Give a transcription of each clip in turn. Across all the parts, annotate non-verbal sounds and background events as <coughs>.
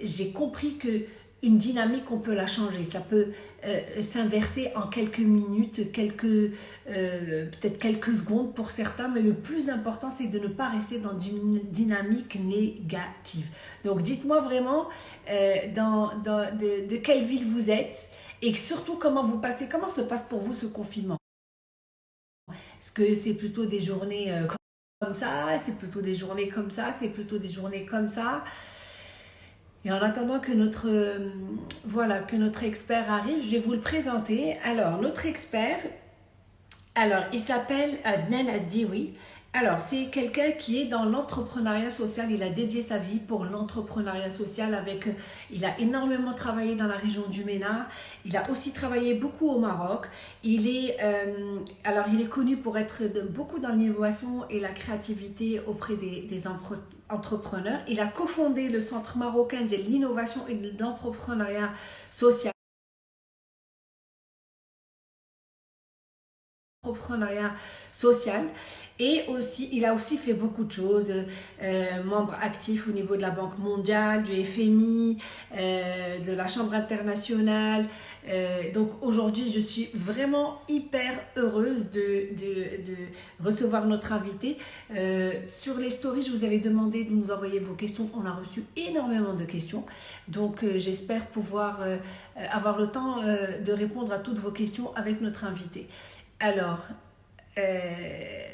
j'ai compris que une dynamique, on peut la changer. Ça peut euh, s'inverser en quelques minutes, quelques euh, peut-être quelques secondes pour certains, mais le plus important, c'est de ne pas rester dans une dynamique négative. Donc, dites-moi vraiment euh, dans, de, quelle ville vous êtes et surtout comment vous passez, comment se passe pour vous ce confinement? Est-ce que c'est plutôt des journées comme ça, c'est plutôt des journées comme ça, c'est plutôt des journées comme ça? Et en attendant que notre, euh, voilà, que notre expert arrive, je vais vous le présenter. Alors, notre expert, alors, il s'appelle Adnan Addiwi. Alors, c'est quelqu'un qui est dans l'entrepreneuriat social. Il a dédié sa vie pour l'entrepreneuriat social avec... Il a énormément travaillé dans la région du MENA. Il a aussi travaillé beaucoup au Maroc. Il est... Euh, alors, il est connu pour être beaucoup dans l'innovation et la créativité auprès des, des entrepreneur. Il a cofondé le Centre marocain de l'innovation et de l'entrepreneuriat social. Entrepreneuriat social. Et aussi il a aussi fait beaucoup de choses euh, membre actif au niveau de la Banque mondiale du FMI euh, de la Chambre internationale. Euh, donc aujourd'hui je suis vraiment hyper heureuse de, de, recevoir notre invité. Sur les stories je vous avais demandé de nous envoyer vos questions. On a reçu énormément de questions. Donc j'espère pouvoir avoir le temps de répondre à toutes vos questions avec notre invité alors, euh,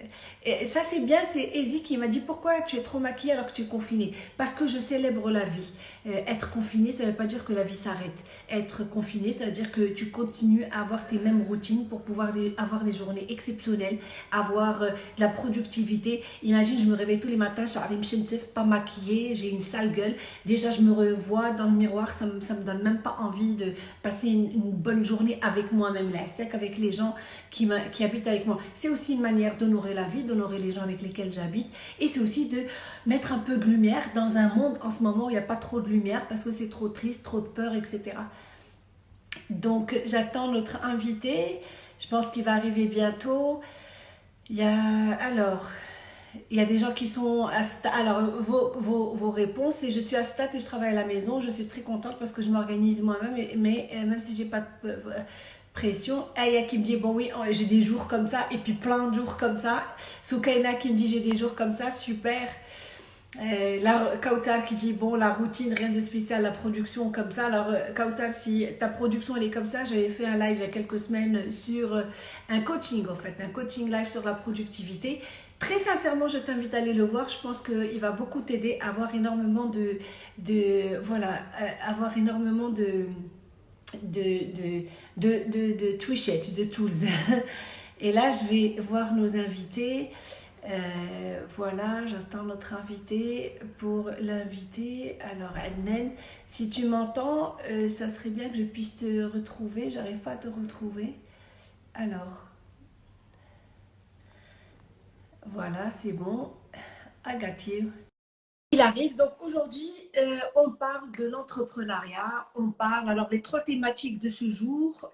ça c'est bien, c'est Easy qui m'a dit pourquoi tu es trop maquillée alors que tu es confinée? Parce que je célèbre la vie. Euh, être confiné, ça ne veut pas dire que la vie s'arrête. Être confiné, ça veut dire que tu continues à avoir tes mêmes routines pour pouvoir avoir des journées exceptionnelles, avoir euh, de la productivité. Imagine, je me réveille tous les matins, je pas maquillée, j'ai une sale gueule. Déjà, je me revois dans le miroir, ça ne me, donne même pas envie de passer une, bonne journée avec moi-même, là, sec, avec les gens qui, qui habitent avec moi. C'est aussi une manière d'honorer la vie, d'honorer les gens avec lesquels j'habite. Et c'est aussi de mettre un peu de lumière dans un monde en ce moment où il n'y a pas trop de lumière parce que c'est trop triste, trop de peur, etc. Donc j'attends notre invité. Je pense qu'il va arriver bientôt. Il y a alors il y a des gens qui sont à Alors, vos, vos, vos, réponses, et je suis à Stat et je travaille à la maison. Je suis très contente parce que je m'organise moi-même, mais euh, même si j'ai pas de euh, pression. Aya qui me dit, bon oui, oh, j'ai des jours comme ça, et puis plein de jours comme ça. Soukaina qui me dit, j'ai des jours comme ça, super. Euh, la Kautar qui dit bon la routine rien de spécial la production comme ça alors euh, Kautar si ta production elle est comme ça j'avais fait un live il y a quelques semaines sur euh, un coaching en fait un coaching live sur la productivité très sincèrement je t'invite à aller le voir je pense qu'il va beaucoup t'aider à avoir énormément de de voilà avoir énormément de de, de, de, de, de de tools. <laughs> Et là, je vais voir nos invités. Euh, voilà, j'attends notre invité pour l'inviter. Alors, Adnen, si tu m'entends, euh, ça serait bien que je puisse te retrouver. J'arrive pas à te retrouver. Alors, voilà, c'est bon. You il arrive. Donc aujourd'hui, euh, on parle de l'entrepreneuriat. On parle, alors les trois thématiques de ce jour,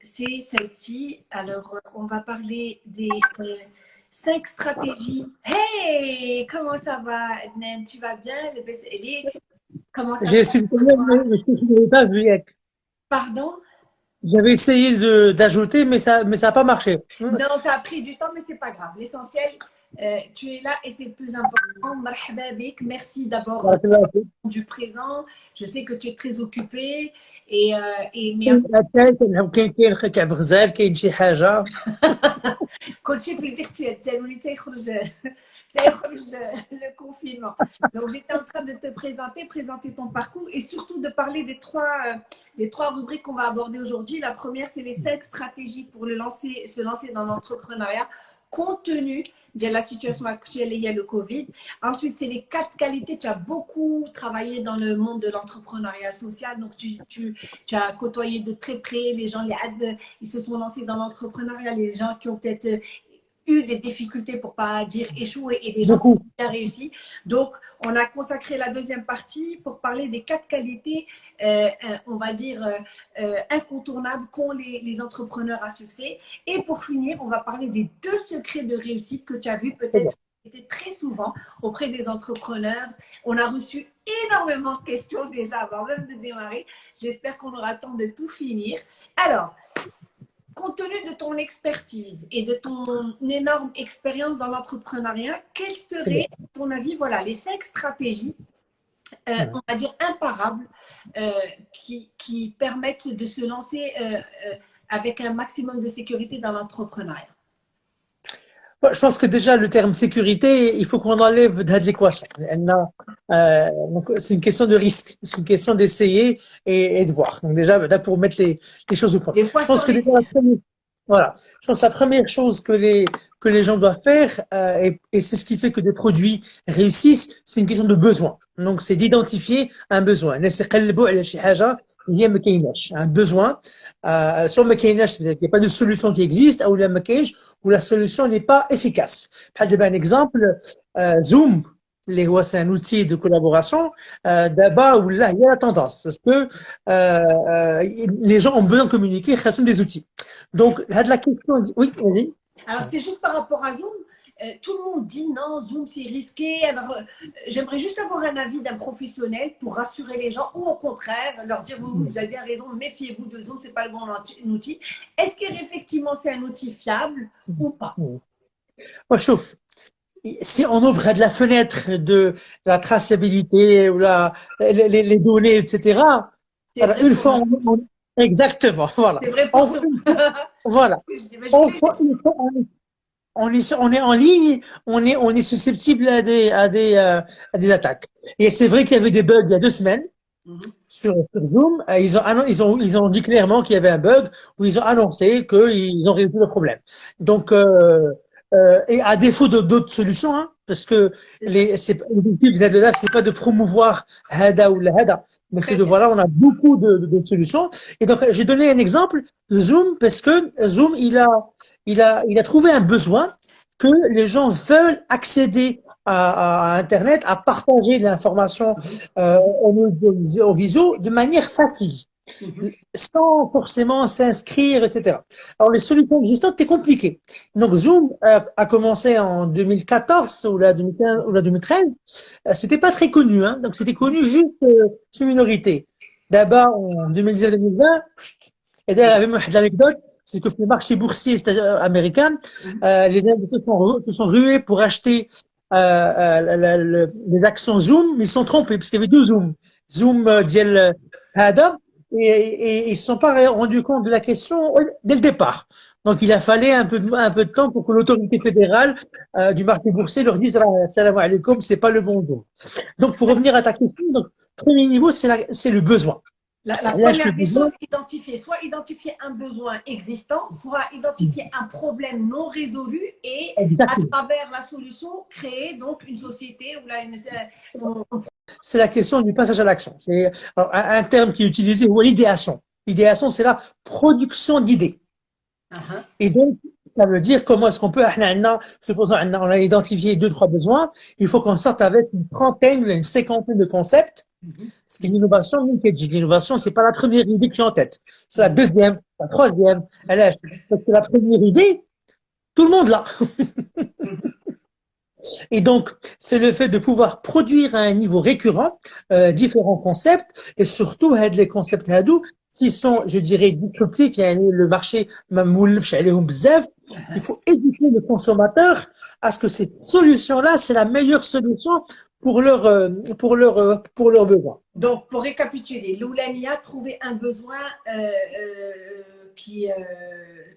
c'est celle-ci. Alors, on va parler des cinq stratégies. Hey, comment ça va, Nen Tu vas bien? Comment ça J'ai essayé de pas vu. Pardon? J'avais essayé d'ajouter, mais ça mais ça n'a pas marché. Non, ça a pris du temps, mais c'est pas grave. L'essentiel, euh, tu es là et c'est le plus important. Merci d'abord du présent. Je sais que tu es très occupé et, euh, et merci. le confinement. Donc, j'étais en train de te présenter, présenter ton parcours et surtout de parler des trois, des trois rubriques qu'on va aborder aujourd'hui. La première, c'est les cinq stratégies pour le lancer, se lancer dans l'entrepreneuriat compte tenu de la situation actuelle, il y a le Covid. Ensuite, c'est les quatre qualités. Tu as beaucoup travaillé dans le monde de l'entrepreneuriat social. Donc, tu, tu, tu, as côtoyé de très près les gens, les ils se sont lancés dans l'entrepreneuriat, les gens qui ont peut-être eu des difficultés, pour pas dire échoué, et des gens qui ont réussi. Donc, on a consacré la deuxième partie pour parler des quatre qualités, euh, euh, on va dire, euh, incontournables qu'ont les, les, entrepreneurs à succès. Et pour finir, on va parler des deux secrets de réussite que tu as vu peut-être été très souvent auprès des entrepreneurs. On a reçu énormément de questions déjà avant même de démarrer. J'espère qu'on aura le temps de tout finir. Alors, compte tenu de ton expertise et de ton énorme expérience dans l'entrepreneuriat, quelles seraient, à ton avis, voilà, les cinq stratégies, euh, on va dire imparables, euh, qui, qui, permettent de se lancer euh, avec un maximum de sécurité dans l'entrepreneuriat? Je pense que déjà le terme sécurité, il faut qu'on enlève de l'équation. Euh, c'est une question de risque, c'est une question d'essayer et, de voir. Donc déjà, là pour mettre les, les choses au point. Je pense que déjà, la première, voilà, je pense que la première chose que les que les gens doivent faire, euh, et, et c'est ce qui fait que des produits réussissent, c'est une question de besoin. Donc c'est d'identifier un besoin il y a un besoin euh, sur le il n'y a pas de solution qui existe ou la où la solution n'est pas efficace un exemple euh, Zoom c'est un outil de collaboration euh, d'abord où là il y a la tendance parce que euh, les gens ont besoin de communiquer sont des outils donc la question oui vas-y alors c'était juste par rapport à Zoom euh, tout le monde dit non, Zoom c'est risqué. Alors, euh, j'aimerais juste avoir un avis d'un professionnel pour rassurer les gens ou au contraire leur dire vous, vous avez bien raison, méfiez-vous de Zoom, c'est pas le bon outil. Est-ce qu'effectivement c'est un outil fiable ou pas? Moi, chauffe. Si on ouvre de la fenêtre de la traçabilité ou la, les, données, etc., <laughs> <laughs> une fois, exactement, voilà. Vrai pour voilà. on est, on est en ligne, on est, on est susceptible à des, à des, euh, à des attaques. Et c'est vrai qu'il y avait des bugs il y a deux semaines mm-hmm. sur, Zoom. Euh, ils ont, ils ont, ils ont dit clairement qu'il y avait un bug où ils ont annoncé qu'ils ont résolu le problème. Donc, euh, euh, et à défaut d'autres solutions, hein, parce que les, c'est, l'objectif de c'est pas de promouvoir Hada ou la Hada, mais c'est de voilà, on a beaucoup de, de, solutions. Et donc, j'ai donné un exemple de Zoom parce que Zoom, il a, il a, il a trouvé un besoin que les gens veulent accéder à, à Internet, à partager de l'information euh, au, visio de manière facile, sans forcément s'inscrire, etc. Alors les solutions existantes, c'est compliqué. Donc Zoom a commencé en 2014 ou la 2015 ou la 2013. Euh, c'était pas très connu, hein. donc c'était connu juste euh, une minorité. D'abord en 2019-2020, et d'ailleurs, il y avait une anecdote c'est que le marché boursier américain, mhm. euh, les gens se sont, rués pour acheter euh, euh, les actions Zoom, mais ils sont trompés parce qu'il y avait deux Zoom. Zoom euh, Diel Adam et, ils se sont pas rendus compte de la question dès le départ. Donc il a fallu un peu de, un peu de temps pour que l'autorité fédérale du marché boursier leur dise salam alaikum, c'est pas le bon Zoom. Donc pour revenir à ta question, premier niveau c'est le besoin. La, première question, identifier, soit identifier un besoin existant, soit identifier un problème non résolu et à travers la solution, créer donc une société ou là, C'est la question du passage à l'action. C'est un, terme qui est utilisé, ou l'idéation. L'idéation, c'est la production d'idées. Uh-huh. Et donc, ça veut dire comment est-ce qu'on peut, supposons, on a identifié deux, trois besoins, il faut qu'on sorte avec une trentaine ou une cinquantaine de concepts parce que l'innovation, l'innovation, c'est pas la première idée que j'ai en tête. C'est la deuxième, la troisième. Parce que la première idée, tout le monde l'a. <laughs> Et donc, c'est le fait de pouvoir produire à un niveau récurrent euh, différents concepts et surtout les concepts hadou qui sont, je dirais, disruptifs. Il y a le marché il faut éduquer le consommateur à ce que cette solution-là, c'est la meilleure solution pour leur, euh, pour leur, euh, pour leurs besoins. Donc, pour récapituler, l'Oulania trouver un besoin euh, qui,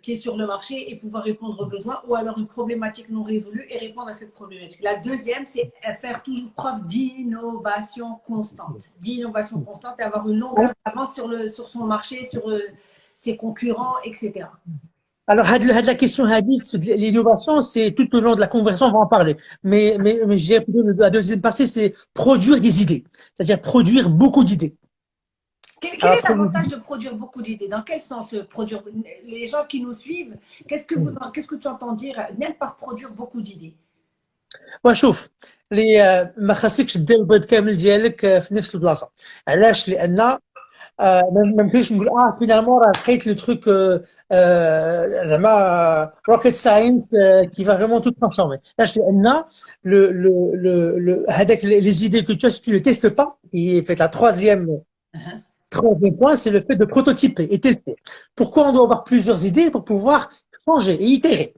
qui est sur le marché et pouvoir répondre aux besoins, ou alors une problématique non résolue et répondre à cette problématique. La deuxième, c'est faire toujours preuve d'innovation constante, d'innovation constante et avoir une longue avance sur, le, sur son marché, sur ses concurrents, etc. Alors, la question hadith, l'innovation, c'est tout au long de la conversation, on va en parler. Mais, mais, mais je dirais la deuxième partie, c'est produire des idées. C'est-à-dire produire beaucoup d'idées. Quel, est l'avantage de produire beaucoup d'idées Dans quel sens euh, produire Les gens qui nous suivent, qu'est-ce que, vous, qu'est-ce que tu entends dire même par produire beaucoup d'idées وشوف لي ما خاصكش دير البيض كامل ديالك في نفس البلاصه علاش لان آه ما يمكنش نقول اه فينالمون راه لقيت لو تروك زعما روكيت ساينس كي فا فريمون تو ترانسفورمي علاش لان لو لو لو هذاك لي زيدي كو تو tu les testes pas et fait la troisième troisième point c'est le fait de prototyper et tester pourquoi on doit avoir plusieurs idées pour pouvoir changer et itérer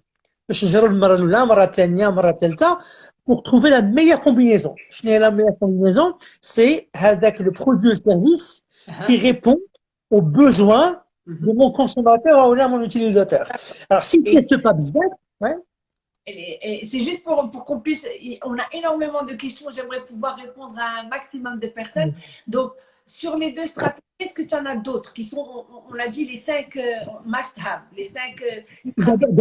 باش نجرب المره الاولى المره الثانيه المره الثالثه pour trouver la meilleure combinaison. La meilleure combinaison, c'est le produit ou service qui répond aux besoins de mon consommateur ou de mon utilisateur. Alors, si tu ne pas besoin, ouais. C'est juste pour, pour qu'on puisse. On a énormément de questions. J'aimerais pouvoir répondre à un maximum de personnes. Donc, sur les deux stratégies, est-ce que tu en as d'autres qui sont, on, a dit les cinq euh, must-have, les cinq euh, stratégies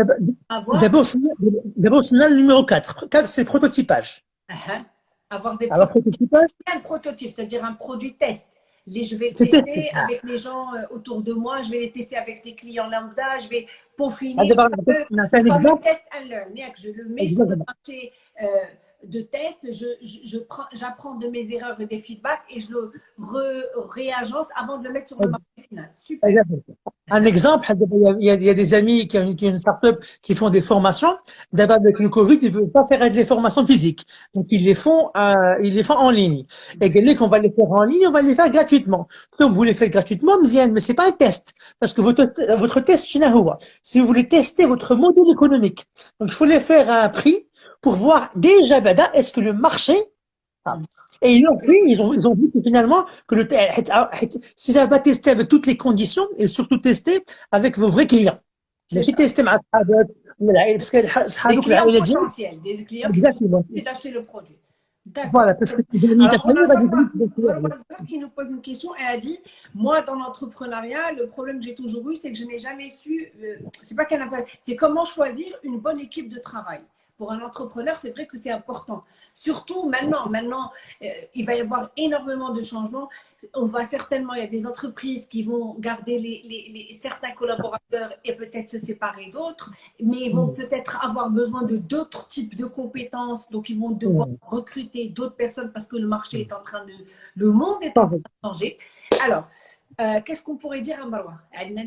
D'abord, c'est le numéro 4. 4, c'est prototypage. Uh-huh. Avoir des Alors, prototypage Un prototype, c'est-à-dire un produit test. Les, je vais le tester avec les gens euh, autour de moi, je vais les tester avec des clients lambda, je vais peaufiner. Ah, un peu, un test and learn. Je le mets sur le marché de test, je, j'apprends de mes erreurs et des feedbacks et je le réagence avant de le mettre sur le marché final. Super. Un exemple, il y, a, des amis qui ont, une start-up qui font des formations. D'abord, avec le Covid, ils ne peuvent pas faire des formations physiques. Donc, ils les font, euh, ils les font en ligne. Et qu'on va les faire en ligne, on va les faire gratuitement. Donc, vous les faites gratuitement, mais c'est pas un test. Parce que votre, votre test, si vous voulez tester votre modèle économique. Donc, il faut les faire à un prix pour voir déjà, est-ce que le marché, et ils ont vu, ils ont, ils ont vu que finalement, que le, si ça pas tester avec toutes les conditions, et surtout tester avec vos vrais clients. Si tester avec parce que des clients potentiels, des clients Exactement. qui d'acheter le produit. Voilà, parce que tu qui nous pose une question, elle a dit Moi, dans l'entrepreneuriat, le problème que j'ai toujours eu, c'est que je n'ai jamais su, euh, c'est pas qu'elle n'a pas, c'est comment choisir une bonne équipe de travail pour un entrepreneur, c'est vrai que c'est important. Surtout maintenant, maintenant, euh, il va y avoir énormément de changements. On va certainement, il y a des entreprises qui vont garder les, certains collaborateurs et peut-être se séparer d'autres, mais ils vont mm. peut-être avoir besoin de d'autres types de compétences. Donc, ils vont devoir mm. recruter d'autres personnes parce que le marché est en train de, le monde est en train de changer. Alors, euh, qu'est-ce qu'on pourrait dire à Maroua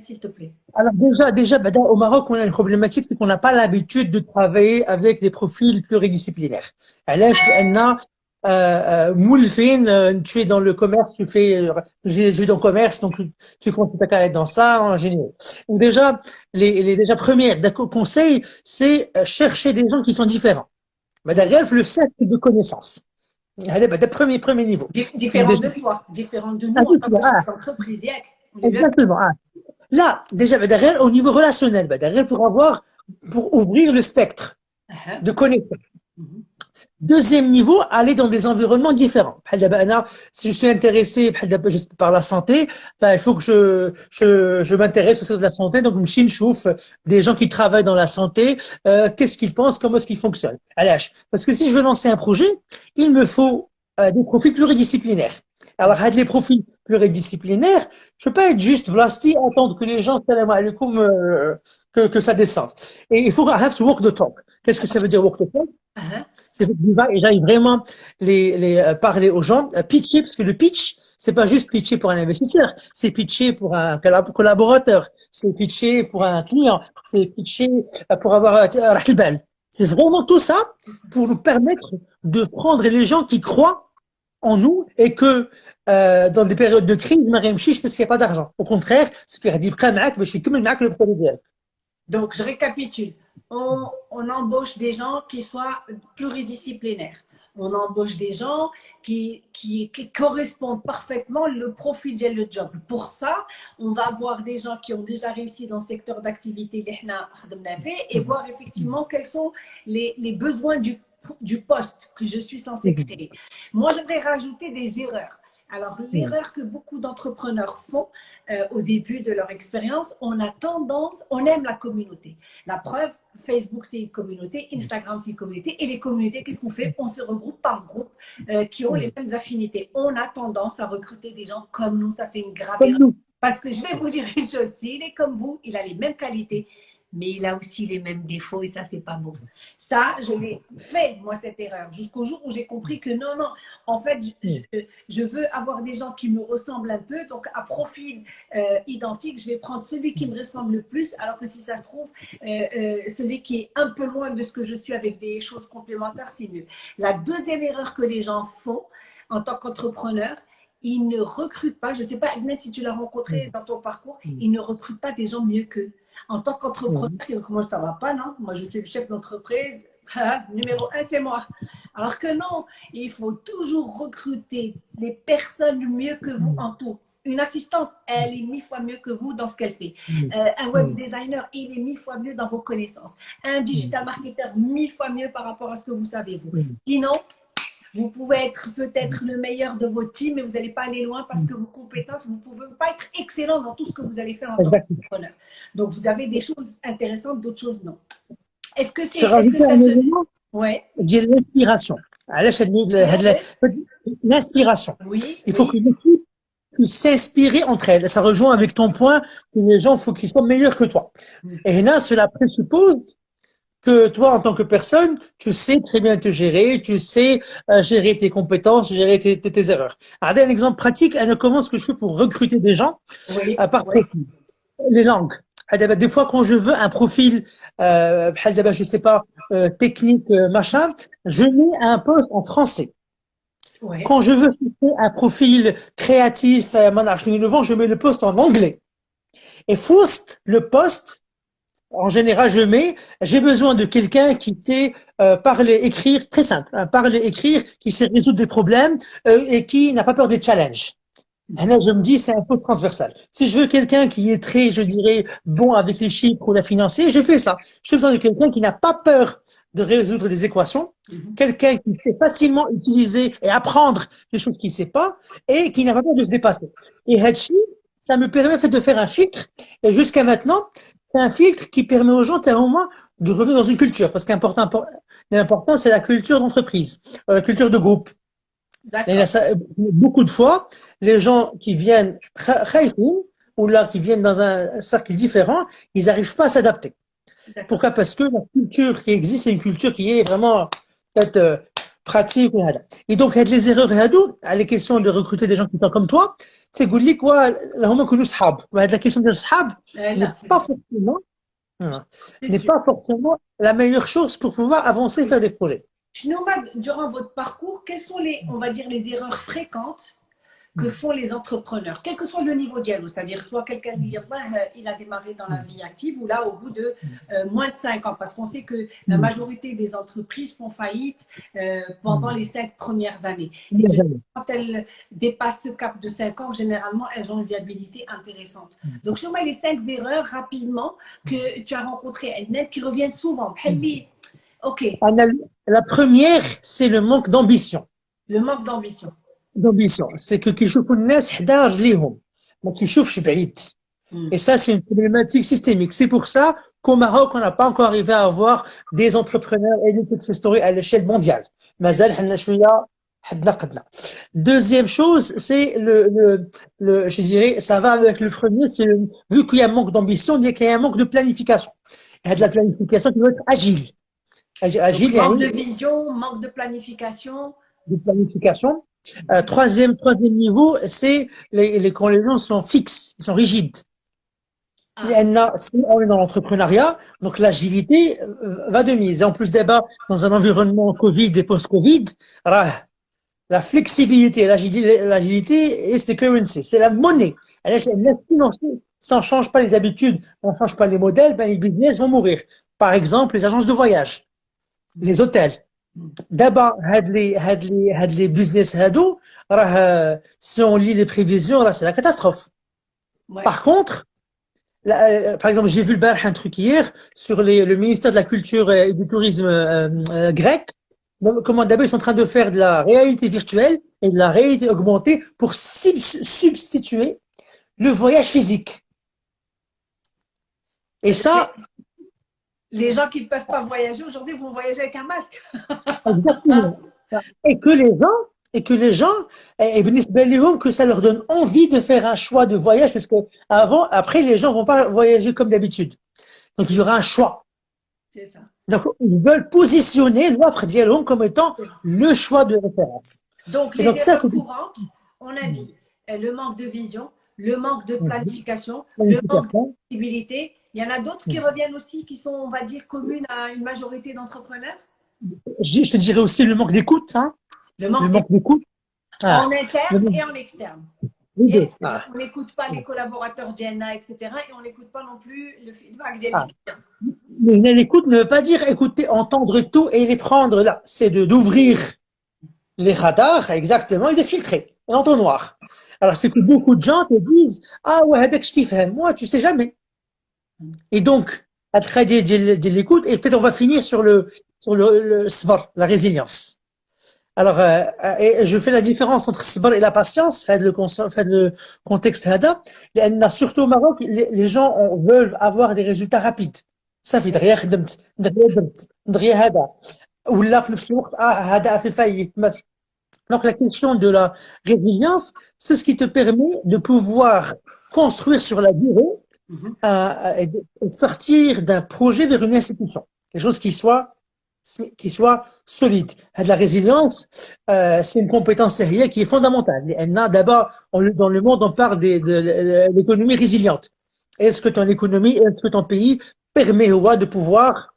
s'il te plaît. Alors déjà, déjà au Maroc, on a une problématique, c'est qu'on n'a pas l'habitude de travailler avec des profils pluridisciplinaires. Alors, on a euh, euh, tu es dans le commerce, tu fais, j'ai dans le commerce, donc tu comptes ta carrière dans ça, en général. Donc déjà, les, les déjà premières conseils, c'est chercher des gens qui sont différents. Mais derrière, le cercle de connaissances. Allez, bah, premier, premier niveau. Différent de soi, différent de nous ah, en tant qu'entreprise. Exactement. Ah. Là, déjà, bah, derrière, au niveau relationnel, bah, derrière, pour avoir, pour ouvrir le spectre uh-huh. de connaissances. Deuxième niveau, aller dans des environnements différents. Si je suis intéressé par la santé, ben, il faut que je, je, je m'intéresse aux de la santé. Donc, je chouf des gens qui travaillent dans la santé, euh, qu'est-ce qu'ils pensent, comment est-ce qu'ils fonctionnent? Parce que si je veux lancer un projet, il me faut euh, des profils pluridisciplinaires. Alors, les profils pluridisciplinaires, je peux pas être juste blasti, attendre que les gens, salam alaikum, euh, que, que ça descende. Et il faut have to walk the talk. Qu'est-ce que ça veut dire walk the talk? Uh-huh et j'aille vraiment les, les euh, parler aux gens, euh, pitcher, parce que le pitch, c'est pas juste pitcher pour un investisseur, c'est pitcher pour un collaborateur, c'est pitcher pour un client, c'est pitcher euh, pour avoir belle. C'est vraiment tout ça pour nous permettre de prendre les gens qui croient en nous et que euh, dans des périodes de crise, Mariam Chiche, parce qu'il n'y a pas d'argent. Au contraire, ce qui a dit, je suis comme le produit Donc, je récapitule on, embauche des gens qui soient pluridisciplinaires. On embauche des gens qui, qui, correspondent parfaitement le profil de le job. Pour ça, on va avoir des gens qui ont déjà réussi dans le secteur d'activité et voir effectivement quels sont les, les besoins du, du poste que je suis censé créer. Moi, j'aimerais rajouter des erreurs. Alors, l'erreur que beaucoup d'entrepreneurs font euh, au début de leur expérience, on a tendance, on aime la communauté. La preuve, Facebook, c'est une communauté, Instagram, c'est une communauté. Et les communautés, qu'est-ce qu'on fait? On se regroupe par groupe euh, qui ont les mêmes affinités. On a tendance à recruter des gens comme nous. Ça, c'est une grave erreur. Parce que je vais vous dire une chose, s'il est comme vous, il a les mêmes qualités, mais il a aussi les mêmes défauts et ça, c'est pas bon. Ça, je l'ai fait, moi, cette erreur, jusqu'au jour où j'ai compris que non, non, en fait, je, veux avoir des gens qui me ressemblent un peu, donc à profil euh, identique, je vais prendre celui qui me ressemble le plus, alors que si ça se trouve, euh, euh, celui qui est un peu loin de ce que je suis avec des choses complémentaires, c'est mieux. La deuxième erreur que les gens font en tant qu'entrepreneur, ils ne recrutent pas, je ne sais pas, Agnès, si tu l'as rencontré dans ton parcours, ils ne recrutent pas des gens mieux qu'eux en tant qu'entrepreneur, moi ça va pas, non? Moi je suis le chef d'entreprise, hein, numéro un c'est moi. Alors que non, il faut toujours recruter des personnes mieux que vous en tout. Une assistante, elle est mille fois mieux que vous dans ce qu'elle fait. Euh, un web designer, il est mille fois mieux dans vos connaissances. Un digital marketer, mille fois mieux par rapport à ce que vous savez vous. Sinon, vous pouvez être peut-être le meilleur de vos teams, mais vous n'allez pas aller loin parce que vos compétences, vous ne pouvez pas être excellent dans tout ce que vous allez faire en tant qu'entrepreneur. Donc, vous avez des choses intéressantes, d'autres choses non. Est-ce que c'est. est que ça se... Ouais. l'inspiration. L'inspiration. Oui. Il faut que l'équipe s'inspirer entre elles. Ça rejoint avec ton point que les gens, il faut qu'ils soient meilleurs que toi. Mm. Et là, cela présuppose que toi, en tant que personne, tu sais très bien te gérer, tu sais euh, gérer tes compétences, gérer tes, tes, erreurs. Regardez un exemple pratique, comment ce que je fais pour recruter des gens oui, à part Les langues. Des fois, quand je veux un profil, euh, je sais pas, euh, technique, euh, machin, je mets un poste en français. Quand je veux un profil créatif, je mets le poste en anglais. Et Faust, le poste, en général, je mets, j'ai besoin de quelqu'un qui sait euh, parler, écrire, très simple, hein, parler, écrire, qui sait résoudre des problèmes euh, et qui n'a pas peur des challenges. Et là, je me dis, c'est un peu transversal. Si je veux quelqu'un qui est très, je dirais, bon avec les chiffres ou la financier, je fais ça. J'ai besoin de quelqu'un qui n'a pas peur de résoudre des équations, mhm. quelqu'un qui sait facilement utiliser et apprendre des choses qu'il ne sait pas et qui n'a pas peur de se dépasser. Et Hedge, ça me permet en fait de faire un filtre. Et jusqu'à maintenant, c'est un filtre qui permet aux gens, à un moment, de revenir dans une culture. Parce qu'important, l'important, c'est la culture d'entreprise, euh, la culture de groupe. beaucoup de fois, les gens qui viennent ou là, qui viennent dans un cercle différent, ils n'arrivent pas à s'adapter. Pourquoi? Parce que la culture qui existe, c'est une culture qui est vraiment peut-être euh, pratique. Et donc, les erreurs à les questions de recruter des gens qui sont comme toi, c'est quoi la question de sahab n'est pas forcément n'est pas forcément la meilleure chose pour pouvoir avancer et faire des projets. Durant votre parcours, quelles sont les, on va dire, les erreurs fréquentes que mm. font les entrepreneurs, quel que soit le niveau dialogue, c'est-à-dire soit quelqu'un dit euh, il a démarré dans la mm. vie active ou là au bout de mm. euh, moins de 5 ans, parce qu'on sait que la majorité des entreprises font faillite euh, pendant les 5 premières années. Et quand elles dépassent ce cap de 5 ans, généralement elles ont une viabilité intéressante. Donc je mets les 5 erreurs rapidement que tu as rencontrées, qui reviennent souvent. Ok. La première, c'est le manque d'ambition. Le manque d'ambition d'ambition, c'est que hmm. et ça, c'est une problématique systémique. C'est pour ça qu'au Maroc, on n'a pas encore arrivé à avoir des entrepreneurs et des success stories à l'échelle mondiale. Deuxième chose, c'est le, le, le, je dirais, ça va avec le premier, c'est vu qu'il y a un manque d'ambition, il y a un manque de planification. il y a de la planification, qui doit être agile. agile, Donc, agile manque de vision, manque de planification. De planification. Euh, troisième, troisième niveau, c'est les, les, quand les gens sont fixes, ils sont rigides. Ah. on est dans l'entrepreneuriat, donc l'agilité euh, va de mise. Et en plus d'abord, dans un environnement Covid et post-Covid, la flexibilité, l'agilité, c'est currency, c'est la monnaie. Ça ne change pas les habitudes, on ne change pas les modèles, ben les business vont mourir. Par exemple, les agences de voyage, les hôtels, D'abord, on lit les prévisions c'est la catastrophe. Par contre euh, par exemple j'ai vu le un truc hier sur le ministère de la culture et du tourisme euh, euh, grec. Comment d'abord ils sont en train de faire de la réalité virtuelle et de la réalité augmentée pour substituer le voyage physique. Et ça les gens qui ne peuvent pas voyager aujourd'hui vont voyager avec un masque. <laughs> et que les gens, et que les gens, et que ça leur donne envie de faire un choix de voyage parce que avant, après, les gens vont pas voyager comme d'habitude. Donc, il y aura un choix. C'est ça. Donc, ils veulent positionner l'offre Dialog comme étant le choix de référence. Donc, les erreurs courantes, on a dit euh, le manque de vision, le manque de planification, le manque de visibilité. Il y en a d'autres qui reviennent aussi, qui sont, on va dire, communes à une majorité d'entrepreneurs? Je, te dirais aussi le manque d'écoute. Hein. Le manque, d'écoute. Ah. En interne et en externe. Ah. On n'écoute pas les collaborateurs d'IENA, etc. Et on n'écoute pas non plus le feedback des ah. Mais l'écoute ne veut pas dire écouter, entendre tout et les prendre là. C'est d'ouvrir les radars, exactement, et de filtrer l'entonnoir. Alors, c'est que beaucoup de gens te disent Ah ouais, je kiffe. Moi, tu sais jamais. Et donc, après de, de, l'écoute, et peut-être on va finir sur le, sur le, le sbar, la résilience. Alors, euh, euh je fais la différence entre sbar et la patience, fait le, fait le contexte hada. Surtout au Maroc, les, gens veulent avoir des résultats rapides. Ça ah, fait. Ou. Donc, la question de la résilience, c'est ce qui te permet de pouvoir construire sur la durée mm-hmm. et sortir d'un projet vers une institution. Quelque chose qui soit qui soit solide. La résilience, euh, c'est une compétence sérieuse qui est fondamentale. D'abord, dans le monde, on parle de, de l'économie résiliente. Est-ce que ton économie, est-ce que ton pays permet de pouvoir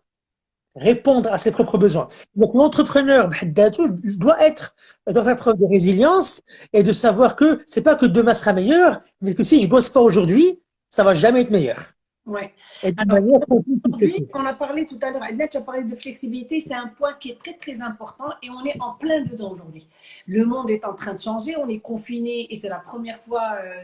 répondre à ses propres besoins? Donc l'entrepreneur doit être doit faire preuve de résilience et de savoir que c'est pas que demain sera meilleur, mais que s'il bosse pas aujourd'hui, ça va jamais être meilleur. Ouais. Aujourd'hui, on a parlé tout à l'heure, Edna, tu as parlé de flexibilité, c'est un point qui est très très important et on est en plein dedans aujourd'hui. Le monde est en train de changer, on est confiné et c'est la première fois, euh,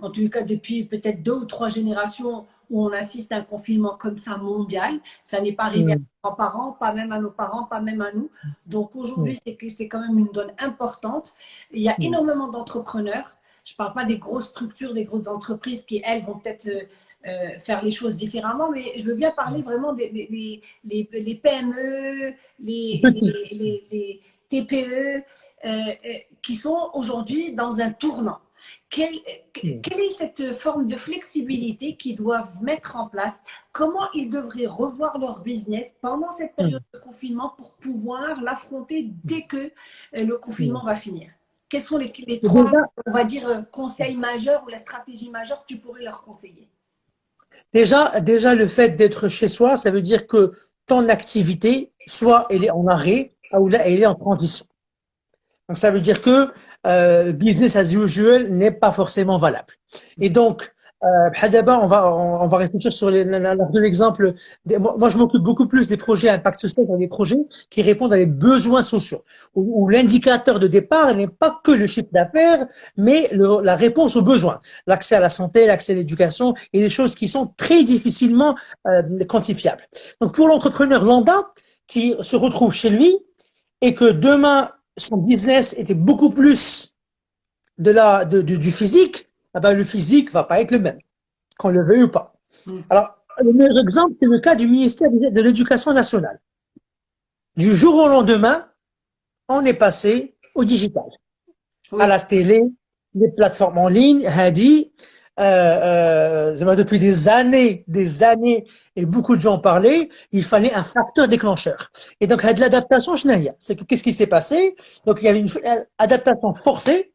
en tout cas depuis peut-être deux ou trois générations, où on assiste à un confinement comme ça mondial. Ça n'est pas arrivé à nos parents, pas même à nos parents, pas même à nous. Donc aujourd'hui, que c'est quand même une donne importante. Il y a énormément d'entrepreneurs. Je ne parle pas des grosses structures, des grosses entreprises qui, elles, vont peut-être euh, euh, faire les choses différemment, mais je veux bien parler vraiment des, les, PME, les, TPE, <laughs> euh, qui sont aujourd'hui dans un tournant. Quelle, quelle, est cette forme de flexibilité qu'ils doivent mettre en place? Comment ils devraient revoir leur business pendant cette période de confinement pour pouvoir l'affronter dès que le confinement va finir? Quels sont les, trois, on va dire, euh, conseils majeurs ou la stratégie majeure que tu pourrais leur conseiller? Déjà, déjà le fait d'être chez soi, ça veut dire que ton activité, soit elle est en arrêt, ou là, elle est en transition. Donc, ça veut dire que euh, business as usual n'est pas forcément valable. Et donc, euh, d'abord, on va, on, va réfléchir sur l'exemple. Moi, je m'occupe beaucoup plus des projets à impact social, des projets qui répondent à des besoins sociaux, où, l'indicateur de départ n'est pas que le chiffre d'affaires, mais la réponse aux besoins, l'accès à la santé, l'accès à l'éducation, et des choses qui sont très difficilement euh, quantifiables. Donc, pour l'entrepreneur lambda qui se retrouve chez lui et que demain son business était beaucoup plus de la, du physique, ah ben, le physique va pas être le même, qu'on le veuille ou pas. Mm. Alors, le meilleur exemple, c'est le cas du ministère de l'Éducation nationale. Du jour au lendemain, on est passé au digital, à la télé, les plateformes en ligne, Hadi, euh, euh, depuis des années, des années, et beaucoup de gens parlaient, il fallait un facteur déclencheur. Et donc, de l'adaptation, je n'ai C'est que qu'est-ce qui s'est passé? Donc, il y avait une adaptation forcée.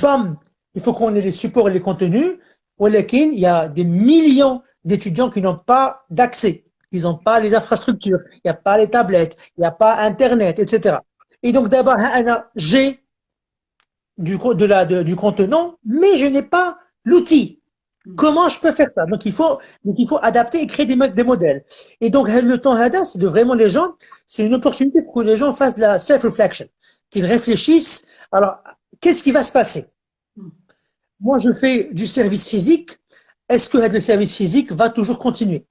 Bam, il faut qu'on ait les supports et les contenus. il y a des millions d'étudiants qui n'ont pas d'accès. Ils n'ont pas les infrastructures, il n'y a pas les tablettes, il n'y a pas Internet, etc. Et donc, d'abord, j'ai du, de la, du contenant, mais je n'ai pas l'outil. Hmm. Comment je peux faire ça? Donc il faut donc il faut adapter et créer des, des modèles. Et donc le temps Hada, c'est de vraiment les gens, c'est une opportunité pour que les gens fassent de la self-reflection, qu'ils réfléchissent. Alors qu'est-ce qui va se passer? Moi je fais du service physique. Est-ce que le service physique va toujours continuer?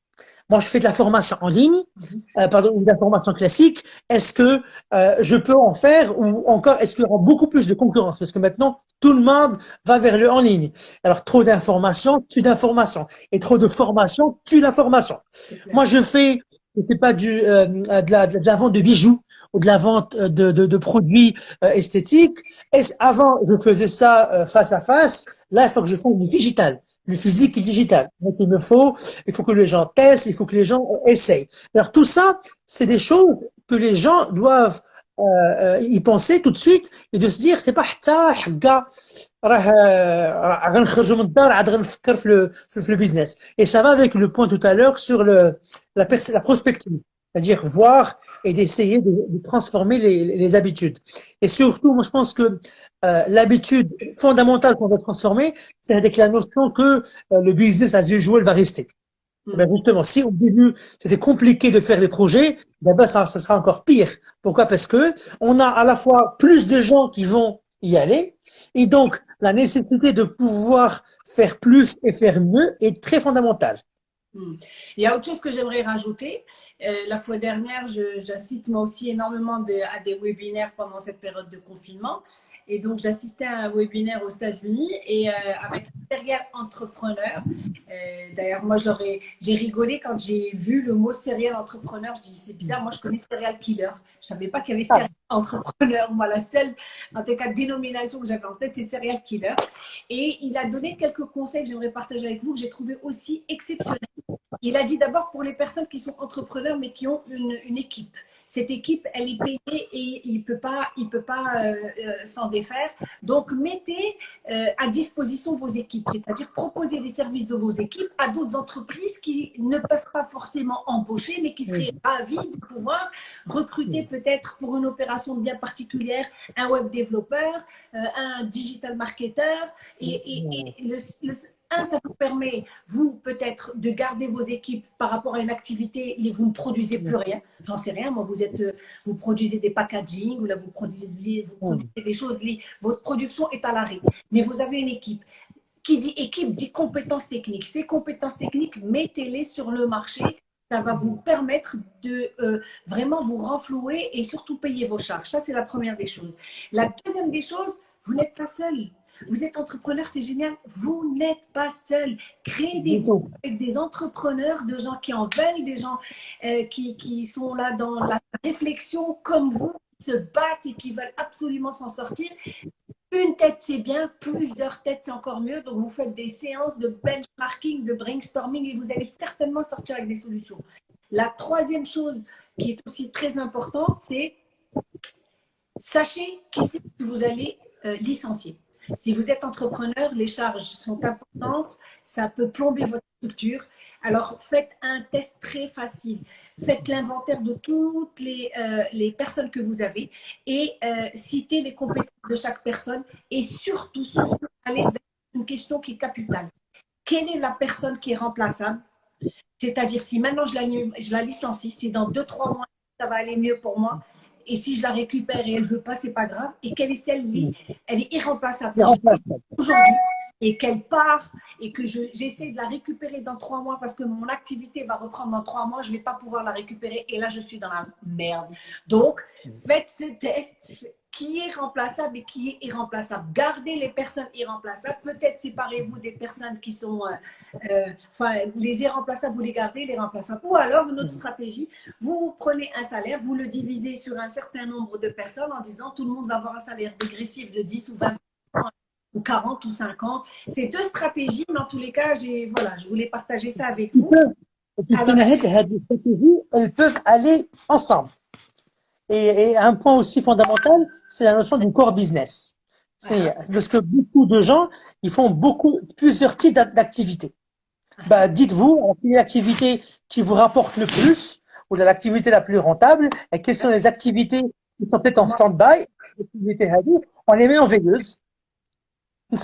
Moi, je fais de la formation en ligne, mhm. euh, pardon, de la formation classique. Est-ce que euh, je peux en faire ou encore est-ce qu'il y aura beaucoup plus de concurrence? Parce que maintenant, tout le monde va vers le en ligne. Alors, trop d'informations tue d'informations et trop de formation tue l'information. Moi, je fais, je fais pas du euh, de, la, de la vente de bijoux ou de la vente de, de, de produits euh, esthétiques. Et avant, je faisais ça euh, face à face. Là, il faut que je fasse du digital le physique et le digital. Donc il me faut, il faut que les gens testent, il faut que les gens essayent. Alors tout ça, c'est des choses que les gens doivent euh, euh, y penser tout de suite et de se dire c'est pas حتى حقا راه غنخرجوا من الدار عاد غنفكر في le business. Et ça va avec le point tout à l'heure sur le la, la prospective c'est-à-dire voir et d'essayer de, de, transformer les, les, habitudes. Et surtout, moi je pense que euh, l'habitude fondamentale qu'on va transformer, c'est avec la notion que euh, le business as usual va rester. Mm. Ben justement, si au début c'était compliqué de faire les projets, ben, ben ça, ça sera encore pire. Pourquoi? Parce que on a à la fois plus de gens qui vont y aller, et donc la nécessité de pouvoir faire plus et faire mieux est très fondamentale. Hmm. Il y a autre chose que j'aimerais rajouter. Euh, la fois dernière, j'assiste moi aussi énormément à des webinaires pendant cette période de confinement. Et donc, j'assistais à un webinaire aux États-Unis et euh, avec un serial entrepreneur. Euh, D'ailleurs, moi, j'ai rigolé quand j'ai vu le mot serial entrepreneur. Je dis, c'est bizarre, moi, je connais serial killer. Je savais pas qu'il y avait serial entrepreneur. Moi, la seule, en tout cas, dénomination que j'avais en tête, c'est serial killer. Et il a donné quelques conseils que j'aimerais partager avec vous, que j'ai trouvé aussi exceptionnels. Il a dit d'abord pour les personnes qui sont entrepreneurs, mais qui ont une, une équipe cette équipe, elle est payée et il ne peut pas, il peut pas euh, euh, s'en défaire. Donc, mettez euh, à disposition vos équipes, c'est-à-dire proposer des services de vos équipes à d'autres entreprises qui ne peuvent pas forcément embaucher, mais qui seraient ravis de pouvoir recruter peut-être pour une opération bien particulière un web développeur, un digital marketer. Et, le, un, ça vous permet, vous, peut-être, de garder vos équipes par rapport à une activité, vous ne produisez plus rien. J'en sais rien, moi, vous êtes, euh, vous produisez des packaging, ou là, vous produisez, vous produisez des choses, votre production est à l'arrêt. Mais vous avez une équipe. Qui dit équipe dit compétences techniques. Ces compétences techniques, mettez-les sur le marché. Ça va vous permettre de euh, vraiment vous renflouer et surtout payer vos charges. Ça, c'est la première des choses. La deuxième des choses, vous n'êtes pas seul. Vous êtes entrepreneur, c'est génial. Vous n'êtes pas seul. Créez des groupes avec des entrepreneurs, de gens qui en veulent, des gens euh, qui, qui, sont là dans la réflexion comme vous, qui se battent et qui veulent absolument s'en sortir. Une tête, c'est bien. Plusieurs têtes, c'est encore mieux. Donc, vous faites des séances de benchmarking, de brainstorming et vous allez certainement sortir avec des solutions. La troisième chose qui est aussi très importante, c'est sachez qui c'est que vous allez euh, licencier. Si vous êtes entrepreneur, les charges sont importantes, ça peut plomber votre structure. Alors, faites un test très facile. Faites l'inventaire de toutes les, euh, personnes que vous avez et euh, citez les compétences de chaque personne et surtout, surtout, allez vers une question qui est capitale. Quelle est la personne qui est remplaçable? C'est-à-dire, si maintenant je la, je la licencie, si dans deux, trois mois, ça va aller mieux pour moi, et si je la récupère et elle ne veut pas, c'est pas grave. Et quelle est celle qui elle est irremplaçable. Aujourd'hui, et qu'elle part et que j'essaie de la récupérer dans trois mois parce que mon activité va reprendre dans trois mois, je ne vais pas pouvoir la récupérer et là, je suis dans la merde. Donc, faites ce test, qui est remplaçable et qui est irremplaçable. Gardez les personnes irremplaçables. Peut-être séparez-vous des personnes qui sont, euh, euh, enfin, les irremplaçables, vous les gardez, les remplaçables. Ou alors, une autre stratégie, vous prenez un salaire, vous le divisez sur un certain nombre de personnes en disant tout le monde va avoir un salaire dégressif de 10 ou 20 ou 40 ou 50. C'est deux stratégies, mais en tous les cas, voilà, je voulais partager ça avec vous. elles peuvent aller ensemble. Et, un point aussi fondamental, c'est la notion du core business. Parce que beaucoup de gens, ils font beaucoup, plusieurs types d'activités. Bah, dites-vous, l'activité qui vous rapporte le plus, ou l'activité la plus rentable, et quelles sont les activités qui sont peut-être en stand-by, on les met en veilleuse. On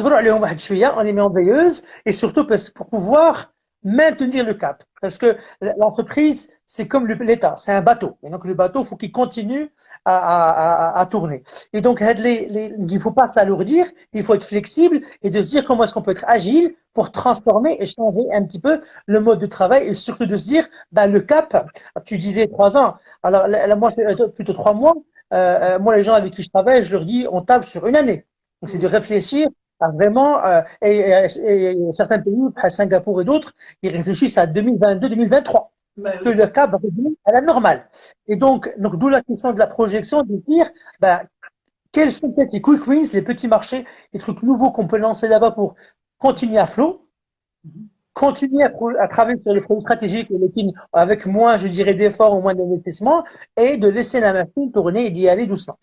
les met en veilleuse, et surtout pour pouvoir maintenir le cap. Parce que l'entreprise, c'est comme l'État, c'est un bateau. Et donc le bateau, faut qu'il continue à, à, à, tourner. Et donc les, les, il faut pas s'alourdir, il faut être flexible et de se dire comment est-ce qu'on peut être agile pour transformer et changer un petit peu le mode de travail et surtout de se dire, ben, le cap, tu disais trois ans, alors la, moi euh, plutôt trois mois, euh, euh, moi les gens avec qui je travaille, je leur dis, on table sur une année. Donc c'est de réfléchir vraiment, euh, et, et, certains pays, Singapour et d'autres, ils réfléchissent à 2022-2023, bah que le cap revenir à la normale. Et donc, donc d'où la question de la projection, de dire, bah, quels sont peut-être les quick wins, les petits marchés, les trucs nouveaux qu'on peut lancer là-bas pour continuer à flot, continuer à, travailler sur les produits stratégiques avec moins, je dirais, d'efforts ou moins d'investissement et de laisser la machine tourner et d'y aller doucement.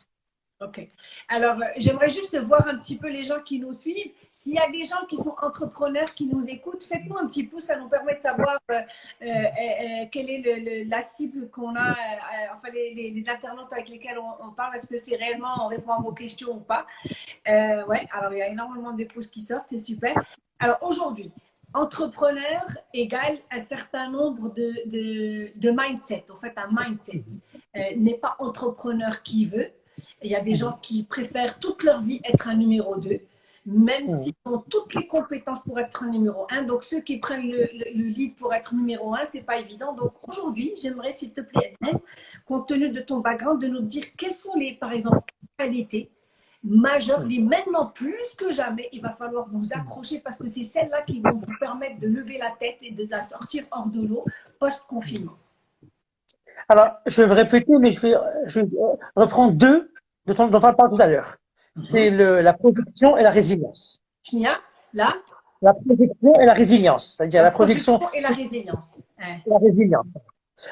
Ok. Alors, euh, j'aimerais juste voir un petit peu les gens qui nous suivent. S'il y a des gens qui sont entrepreneurs, qui nous écoutent, faites-nous un petit pouce, ça nous permet de savoir euh, euh, quelle est la cible qu'on a, enfin les, internautes avec lesquels on, parle. Est-ce que c'est réellement, on répond à vos questions ou pas? Ouais, alors il y a énormément de pouces qui sortent, c'est super. Alors aujourd'hui, entrepreneur égale un certain nombre de, de, de mindset. En fait, un mindset n'est pas entrepreneur qui veut il y a des gens qui préfèrent toute leur vie être un numéro 2, même s'ils ont toutes les compétences pour être un numéro 1. Donc, ceux qui prennent le, lead pour être numéro 1, ce n'est pas évident. Donc, aujourd'hui, j'aimerais, s'il te plaît, compte tenu de ton background, de nous dire quelles sont les, par exemple, qualités majeures, les maintenant plus que jamais, il va falloir vous accrocher parce que c'est celles-là qui vont vous permettre de lever la tête et de la sortir hors de l'eau post-confinement. Alors, je vais me répéter, mais je vais, je vais reprendre deux dont on, dont on parle tout à l'heure. Mhm. C'est la projection et la résilience. Chnia, là La projection et la résilience. C'est-à-dire la, projection, et la résilience. La résilience.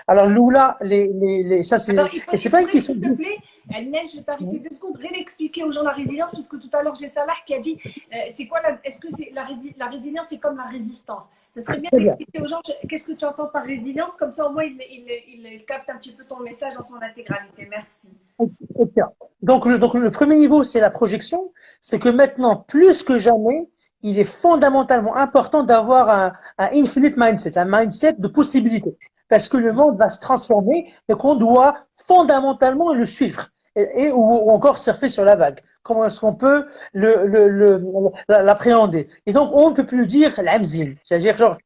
Alors, Lula, les, les, les, ça c'est. Et c'est pas une question. S'il te plaît, Neige, je vais t'arrêter deux secondes. Réexpliquer aux gens la résilience, parce que tout à l'heure, j'ai Salah qui a dit euh, c'est quoi la, Est-ce que c'est la, la résilience, c'est comme la résistance? Ça serait bien d'expliquer aux gens qu'est-ce que tu entends par résilience, comme ça au moins ils il, il, captent un petit peu ton message dans son intégralité. Merci. Donc, le, donc, le premier niveau, c'est la projection. C'est que maintenant, plus que jamais, il est fondamentalement important d'avoir un, un infinite mindset, un mindset de possibilités parce que le monde va se transformer et qu'on doit fondamentalement le suivre et, ou, encore surfer sur la vague. Comment est-ce qu'on peut l'appréhender le, l'appréhender? Et donc, on ne peut plus dire l'amzin, c'est-à-dire genre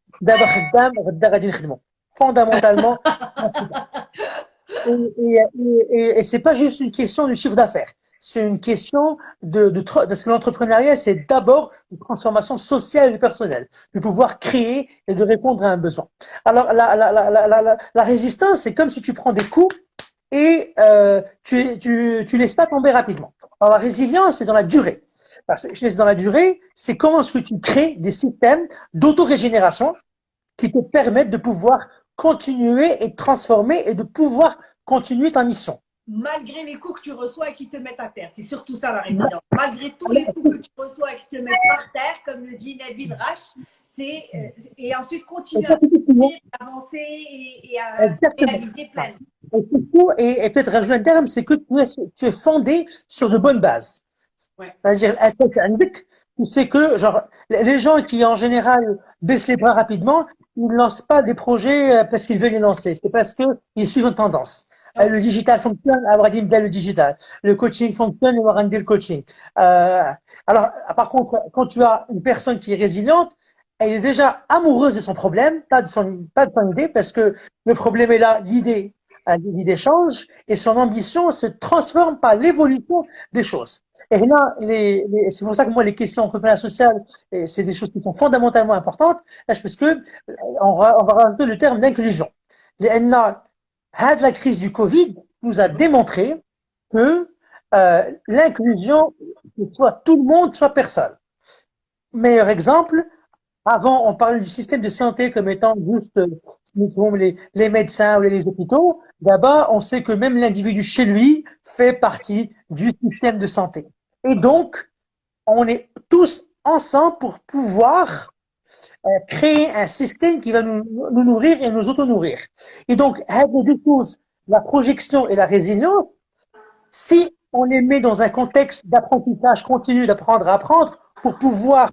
fondamentalement. <laughs> et, et, et, et c'est pas juste une question du chiffre d'affaires c'est une question de, de parce que l'entrepreneuriat, c'est d'abord une transformation sociale et personnelle, de pouvoir créer et de répondre à un besoin. Alors, la, la, la, la, résistance, c'est comme si tu prends des coups et euh, tu, tu, tu laisses pas tomber rapidement. Alors, la résilience, c'est dans la durée. je laisse dans la durée, c'est comment est-ce que tu crées des systèmes d'autorégénération qui te permettent de pouvoir continuer et transformer et de pouvoir continuer ta mission malgré les coups que tu reçois et qui te mettent à terre. C'est surtout ça la résilience. Malgré tous les coups que tu reçois et qui te mettent par terre, comme le dit Nabil Rash, c'est euh, et ensuite continuer à avancer et, à réaliser plein. Et, et peut-être rajouter un terme, c'est que tu es, tu es, fondé sur de bonnes bases. Ouais. C'est-à-dire, que genre les gens qui en général baissent les bras rapidement, ils ne lancent pas des projets euh, parce qu'ils veulent les lancer, c'est parce qu'ils suivent une tendance. Euh, le digital fonctionne, Abradim dit le digital. Le coaching fonctionne, Abraham dit le coaching. Euh, alors, par contre, quand tu as une personne qui est résiliente, elle est déjà amoureuse de son problème, pas de son, pas de son idée, parce que le problème est là, l'idée, l'idée change, et son ambition se transforme par l'évolution des choses. Et là, les, c'est pour ça que moi, les questions entrepreneuriales sociales, c'est des choses qui sont fondamentalement importantes, parce que on va, on va rajouter le terme d'inclusion. Les la crise du Covid nous a démontré que euh, l'inclusion, soit tout le monde, soit personne. Meilleur exemple, avant, on parlait du système de santé comme étant juste les, les médecins ou les, hôpitaux. D'abord, on sait que même l'individu chez lui fait partie du système de santé. Et donc, on est tous ensemble pour pouvoir euh, créer un système qui va nous, nous nourrir et nous auto-nourrir. Et donc, deux choses, la projection et la résilience, si on les met dans un contexte d'apprentissage continu, d'apprendre à apprendre, pour pouvoir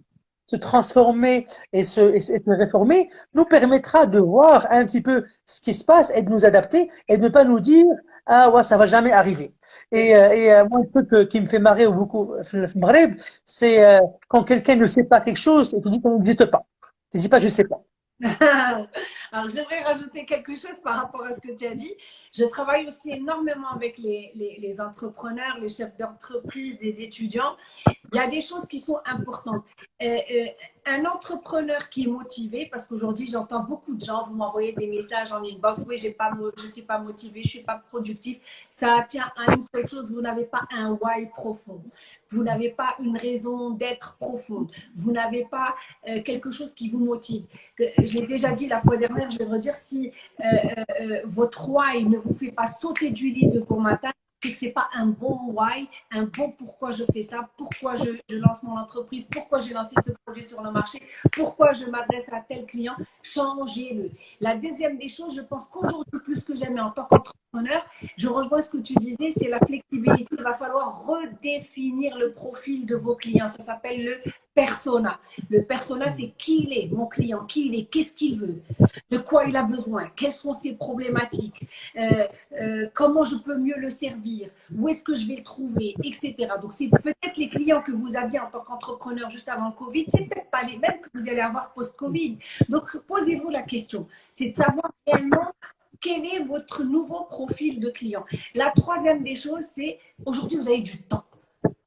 se transformer et se, et se réformer, nous permettra de voir un petit peu ce qui se passe et de nous adapter et de ne pas nous dire ah ouais ça va jamais arriver. Et, euh, et euh, moi un truc qui me fait marrer beaucoup, c'est quand quelqu'un ne sait pas quelque chose et tu dis qu'on n'existe pas. Je dis pas, je sais pas. <laughs> Alors, j'aimerais rajouter quelque chose par rapport à ce que tu as dit. Je travaille aussi énormément avec les, entrepreneurs, les chefs d'entreprise, les étudiants. Il y a des choses qui sont importantes. Euh, euh, un entrepreneur qui est motivé, parce qu'aujourd'hui, j'entends beaucoup de gens, vous m'envoyez des messages en inbox, oui, je ne suis pas motivé, je ne suis pas productif. Ça tient à une seule chose, vous n'avez pas un why profond. Vous n'avez pas une raison d'être profonde. Vous n'avez pas euh, quelque chose qui vous motive. Je l'ai déjà dit la fois dernière, je vais le redire, si euh, euh, votre why ne vous fait pas sauter du lit de bon matin, c'est que c'est pas un bon why, un bon pourquoi je fais ça, pourquoi je, je lance mon entreprise, pourquoi j'ai lancé ce produit sur le marché, pourquoi je m'adresse à tel client, changez-le. La deuxième des choses, je pense qu'aujourd'hui, plus que jamais en tant qu'entrepreneur, je rejoins ce que tu disais, c'est la flexibilité. Il va falloir redéfinir le profil de vos clients. Ça s'appelle le persona. Le persona, c'est qui il est, mon client, qui il est, qu'est-ce qu'il veut, de quoi il a besoin, quelles sont ses problématiques, euh, euh, comment je peux mieux le servir, où est-ce que je vais le trouver, etc. Donc, c'est peut-être les clients que vous aviez en tant qu'entrepreneur juste avant le Covid, c'est peut-être pas les mêmes que vous allez avoir post-Covid. Donc, posez-vous la question, c'est de savoir réellement quel est votre nouveau profil de client. La troisième des choses, c'est aujourd'hui, vous avez du temps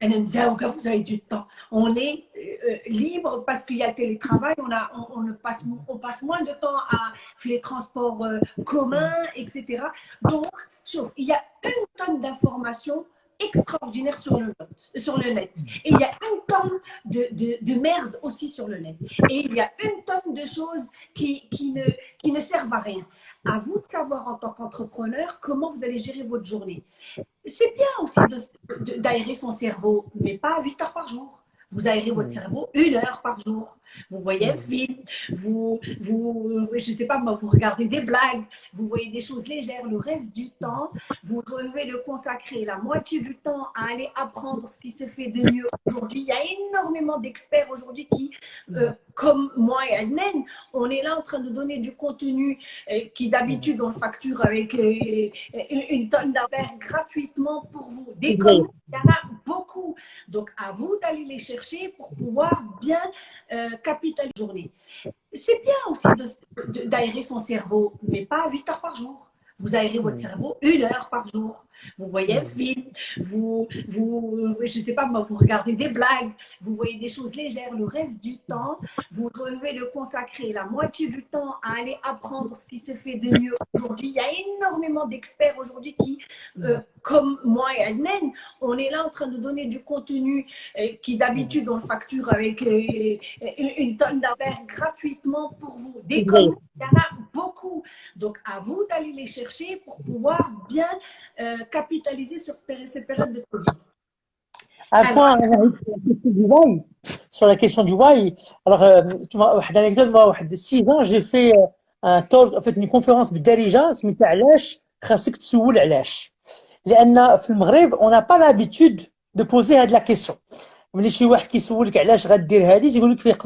vous avez du temps. On est euh, libre parce qu'il y a le télétravail, on, a, on, passe, on passe moins de temps à les transports euh, communs, etc. Donc, sauf, il y a une tonne d'informations extraordinaires sur le, net, sur le net. Et il y a une tonne de, de, de, merde aussi sur le net. Et il y a une tonne de choses qui, qui, ne, qui ne servent à rien. À vous de savoir en tant qu'entrepreneur comment vous allez gérer votre journée. C'est bien aussi d'aérer son cerveau, mais pas 8 heures par jour. Vous aérez votre cerveau une heure par jour. Vous voyez un film, vous, vous, je sais pas vous regardez des blagues, vous voyez des choses légères. Le reste du temps, vous devez le consacrer la moitié du temps à aller apprendre ce qui se fait de mieux aujourd'hui. Il y a énormément d'experts aujourd'hui qui, euh, comme moi et elle-même, on est là en train de donner du contenu euh, qui d'habitude on facture avec euh, une tonne d'affaires gratuitement pour vous. Des il y en a beaucoup. Donc à vous d'aller les chercher pour pouvoir bien euh, capitaliser la journée. C'est bien aussi d'aérer son cerveau, mais pas 8 heures par jour. Vous aérez votre cerveau une heure par jour. Vous voyez un film, vous, vous, je sais pas vous regardez des blagues, vous voyez des choses légères. Le reste du temps, vous devez le consacrer la moitié du temps à aller apprendre ce qui se fait de mieux aujourd'hui. Il y a énormément d'experts aujourd'hui qui, euh, comme moi et elle-même, on est là en train de donner du contenu euh, qui d'habitude on facture avec euh, une tonne d'affaires gratuitement pour vous. Des il y en a beaucoup. Donc à vous d'aller les chercher pour pouvoir bien capitaliser sur ces périodes de Covid. Un point sur la question du why. Alors, tu une anecdote, moi, 6 ans, j'ai fait un talk, en fait, une conférence بالدارجه سميتها علاش خاصك تسول علاش لان في المغرب on n'a pas l'habitude de poser هاد la question ملي شي واحد كيسولك علاش غدير هادي تيقول لك فيه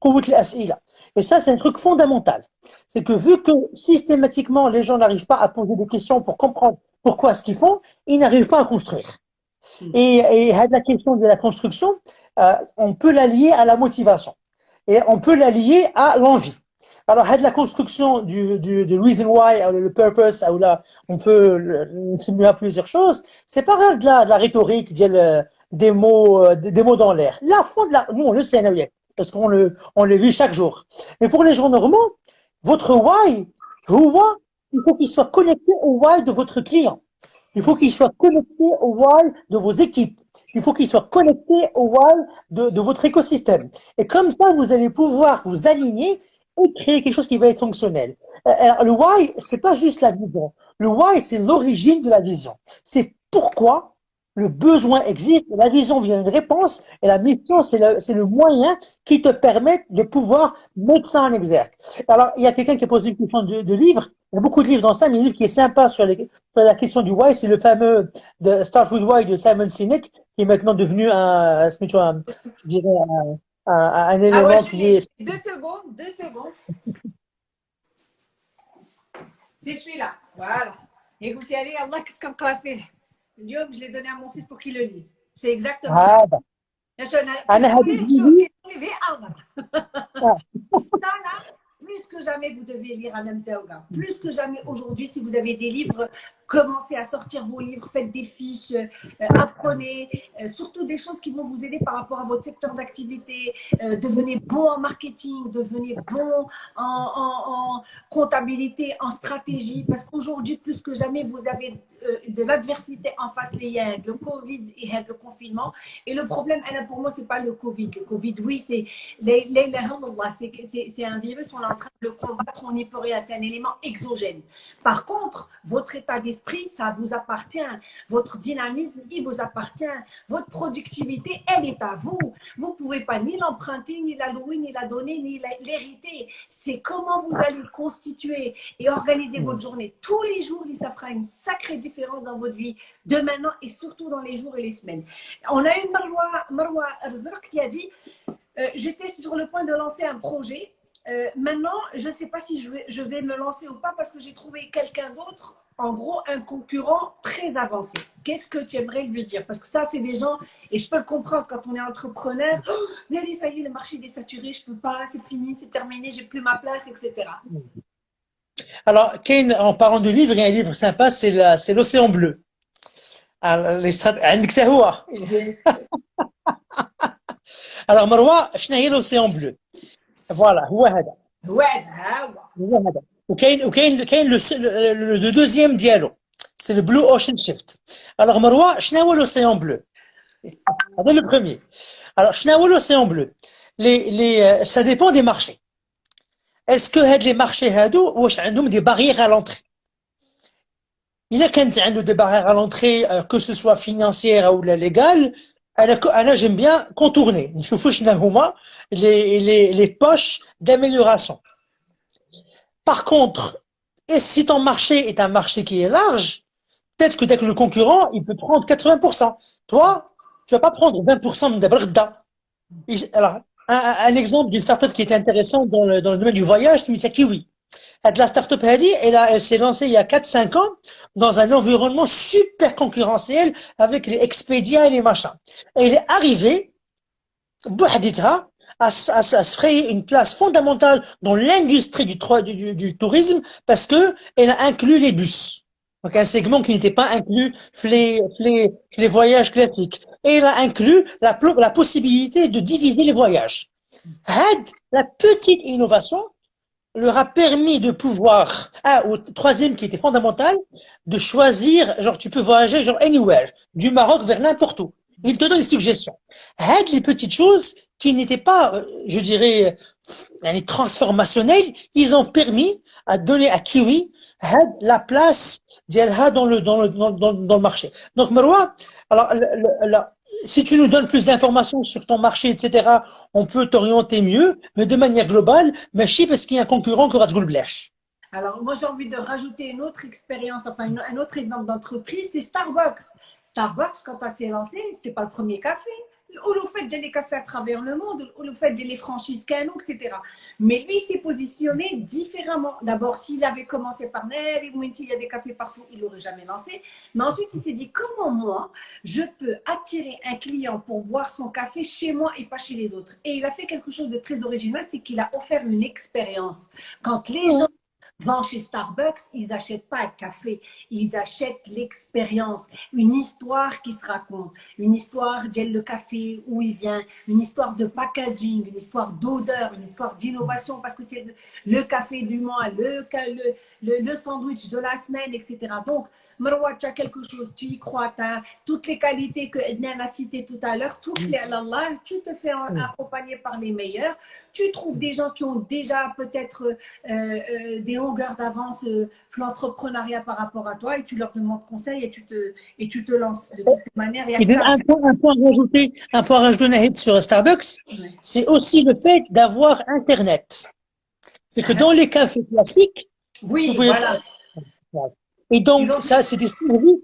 قوه الاسئله et ça c'est un truc fondamental c'est que vu que systématiquement les gens n'arrivent pas à poser des questions pour comprendre pourquoi ce qu'ils font? Ils n'arrivent pas à construire hmm. et, et la question de la construction euh, on peut la lier à la motivation et on peut la lier à l'envie alors, la construction du, du, du reason why, le purpose, ou là, on peut simuler plusieurs choses. C'est pas de la, de la rhétorique, des mots, euh, des mots dans l'air. La fond de la, nous, on le sait, parce qu'on le, on le vit chaque jour. Mais pour les gens normaux, votre why, why, il faut qu'il soit connecté au why de votre client. Il faut qu'il soit connecté au why de vos équipes. Il faut qu'il soit connecté au why de, de votre écosystème. Et comme ça, vous allez pouvoir vous aligner et créer quelque chose qui va être fonctionnel. Euh, alors, le why, c'est pas juste la vision. Le why, c'est l'origine de la vision. C'est pourquoi le besoin existe, la vision vient une réponse, et la mission, c'est le, le moyen qui te permet de pouvoir mettre ça en exergue. Alors, il y a quelqu'un qui a posé une question de, de livre. Il y a beaucoup de livres dans ça, mais un livre qui est sympa sur, les, sur la question du why, c'est le fameux de Start with Why de Simon Sinek, qui est maintenant devenu un, un je dirais, un, un, un ah élément qui est... Deux secondes, deux secondes. <laughs> C'est celui-là. Voilà. Écoutez, allez, Allah, qu'est-ce qu'on fait Dieu, je l'ai donné à mon fils pour qu'il le lise. C'est exactement bah. <laughs> ça. là, plus que jamais, vous devez lire un Zerga. Plus que jamais aujourd'hui, si vous avez des livres commencez à sortir vos livres, faites des fiches, euh, apprenez, euh, surtout des choses qui vont vous aider par rapport à votre secteur d'activité. Euh, devenez bon en marketing, devenez bon en, en comptabilité, en stratégie, parce qu'aujourd'hui, plus que jamais, vous avez de l'adversité en face, les le Covid et le confinement. Et le problème, pour moi, c'est pas le Covid. Le Covid, oui, c'est c'est un virus, on est en train de le combattre, on n'y peut rien, c'est un élément exogène. Par contre, votre état d'esprit, ça vous appartient. Votre dynamisme, il vous appartient. Votre productivité, elle est à vous. Vous pouvez pas ni l'emprunter, ni la louer, ni la donner, ni l'hériter. C'est comment vous allez constituer et organiser votre journée tous les jours, ça fera une sacrée différence dans votre vie de maintenant et surtout dans les jours et les semaines. On a eu Marwa, Marwa qui a dit euh, J'étais sur le point de lancer un projet. Euh, maintenant, je ne sais pas si je vais, je vais me lancer ou pas parce que j'ai trouvé quelqu'un d'autre, en gros, un concurrent très avancé. Qu'est-ce que tu aimerais lui dire? Parce que ça, c'est des gens, et je peux le comprendre quand on est entrepreneur. Oh, ça y est, le marché est saturé, je ne peux pas, c'est fini, c'est terminé, j'ai plus ma place, etc. Alors, Kane, en parlant de livre, il y a un livre sympa, c'est l'Océan Bleu. <laughs> Alors, Marwa, شنو هي l'Océan Bleu Voilà, هو هذا. هو هذا. هو هذا. وكاين وكاين كاين le deuxième dialogue. C'est le Blue Ocean Shift. Alors, Marwa, شنو هو l'Océan Bleu C'est le premier. Alors, شنو هو l'Océan Bleu les, Est-ce que les marchés ont des barrières à l'entrée? Il y a des barrières à l'entrée, euh, que ce soit financière ou légale, j'aime bien contourner. Les, les, les poches d'amélioration. Par contre, si ton marché est un marché qui est large, peut-être que dès que le concurrent, il peut prendre 80%. Toi, tu vas pas prendre 20% de Alors, un, un exemple d'une startup qui était intéressante dans le, dans le domaine du voyage, c'est Misakiwi. La startup Hadi, elle, elle s'est lancée il y a 4-5 ans dans un environnement super concurrentiel avec les Expedia et les machins. Elle est arrivée, à, à, à, se frayer une place fondamentale dans l'industrie du, du, du, tourisme parce que elle a inclus les bus. Donc un segment qui n'était pas inclus les, les, les voyages classiques et il a inclus la, la possibilité de diviser les voyages. La petite innovation, leur a permis de pouvoir, ah, au troisième qui était fondamental, de choisir, genre tu peux voyager genre anywhere, du Maroc vers n'importe où. Il te donne des suggestions. Had, les petites choses qui n'étaient pas, euh, je dirais, transformationnelles, ils ont permis à donner à Kiwi la place dans le, dans le, dans, le marché. Donc, Marwa, alors, si tu nous donnes plus d'informations sur ton marché, etc., on peut t'orienter mieux, mais de manière globale, mais je parce qu'il y a un concurrent te blèche. Alors, moi, j'ai envie de rajouter une autre expérience, enfin, un autre exemple d'entreprise, c'est Starbucks. Starbucks, quand ça s'est lancé, c'était pas le premier café ou le fait de les cafés à travers le monde, ou le fait de les franchises canon, etc. Mais lui, il s'est positionné différemment. D'abord, s'il avait commencé par Nel, il y a des cafés partout, il l'aurait jamais lancé. Mais ensuite, il s'est dit, comment moi, je peux attirer un client pour boire son café chez moi et pas chez les autres? Et il a fait quelque chose de très original, c'est qu'il a offert une expérience. Quand les gens vont chez Starbucks, ils n'achètent pas un café, ils achètent l'expérience, une histoire qui se raconte, une histoire d'elle le café, où il vient, une histoire de packaging, une histoire d'odeur, une histoire d'innovation, parce que c'est le café du mois, le, le, le, sandwich de la semaine, etc. Donc, As quelque chose, tu y crois, tu as toutes les qualités que Ednan a citées tout à l'heure, tout Allah, tu te fais accompagner par les meilleurs, tu trouves des gens qui ont déjà peut-être euh, euh, des longueurs d'avance euh, l'entrepreneuriat par rapport à toi et tu leur demandes conseil et tu te, et tu te lances de toute manière. Et un, point, un point à rajouter, un point à rajouter sur Starbucks, c'est aussi le fait d'avoir Internet. C'est que dans les cafés classiques, oui, voilà. Et donc, ça, c'est des services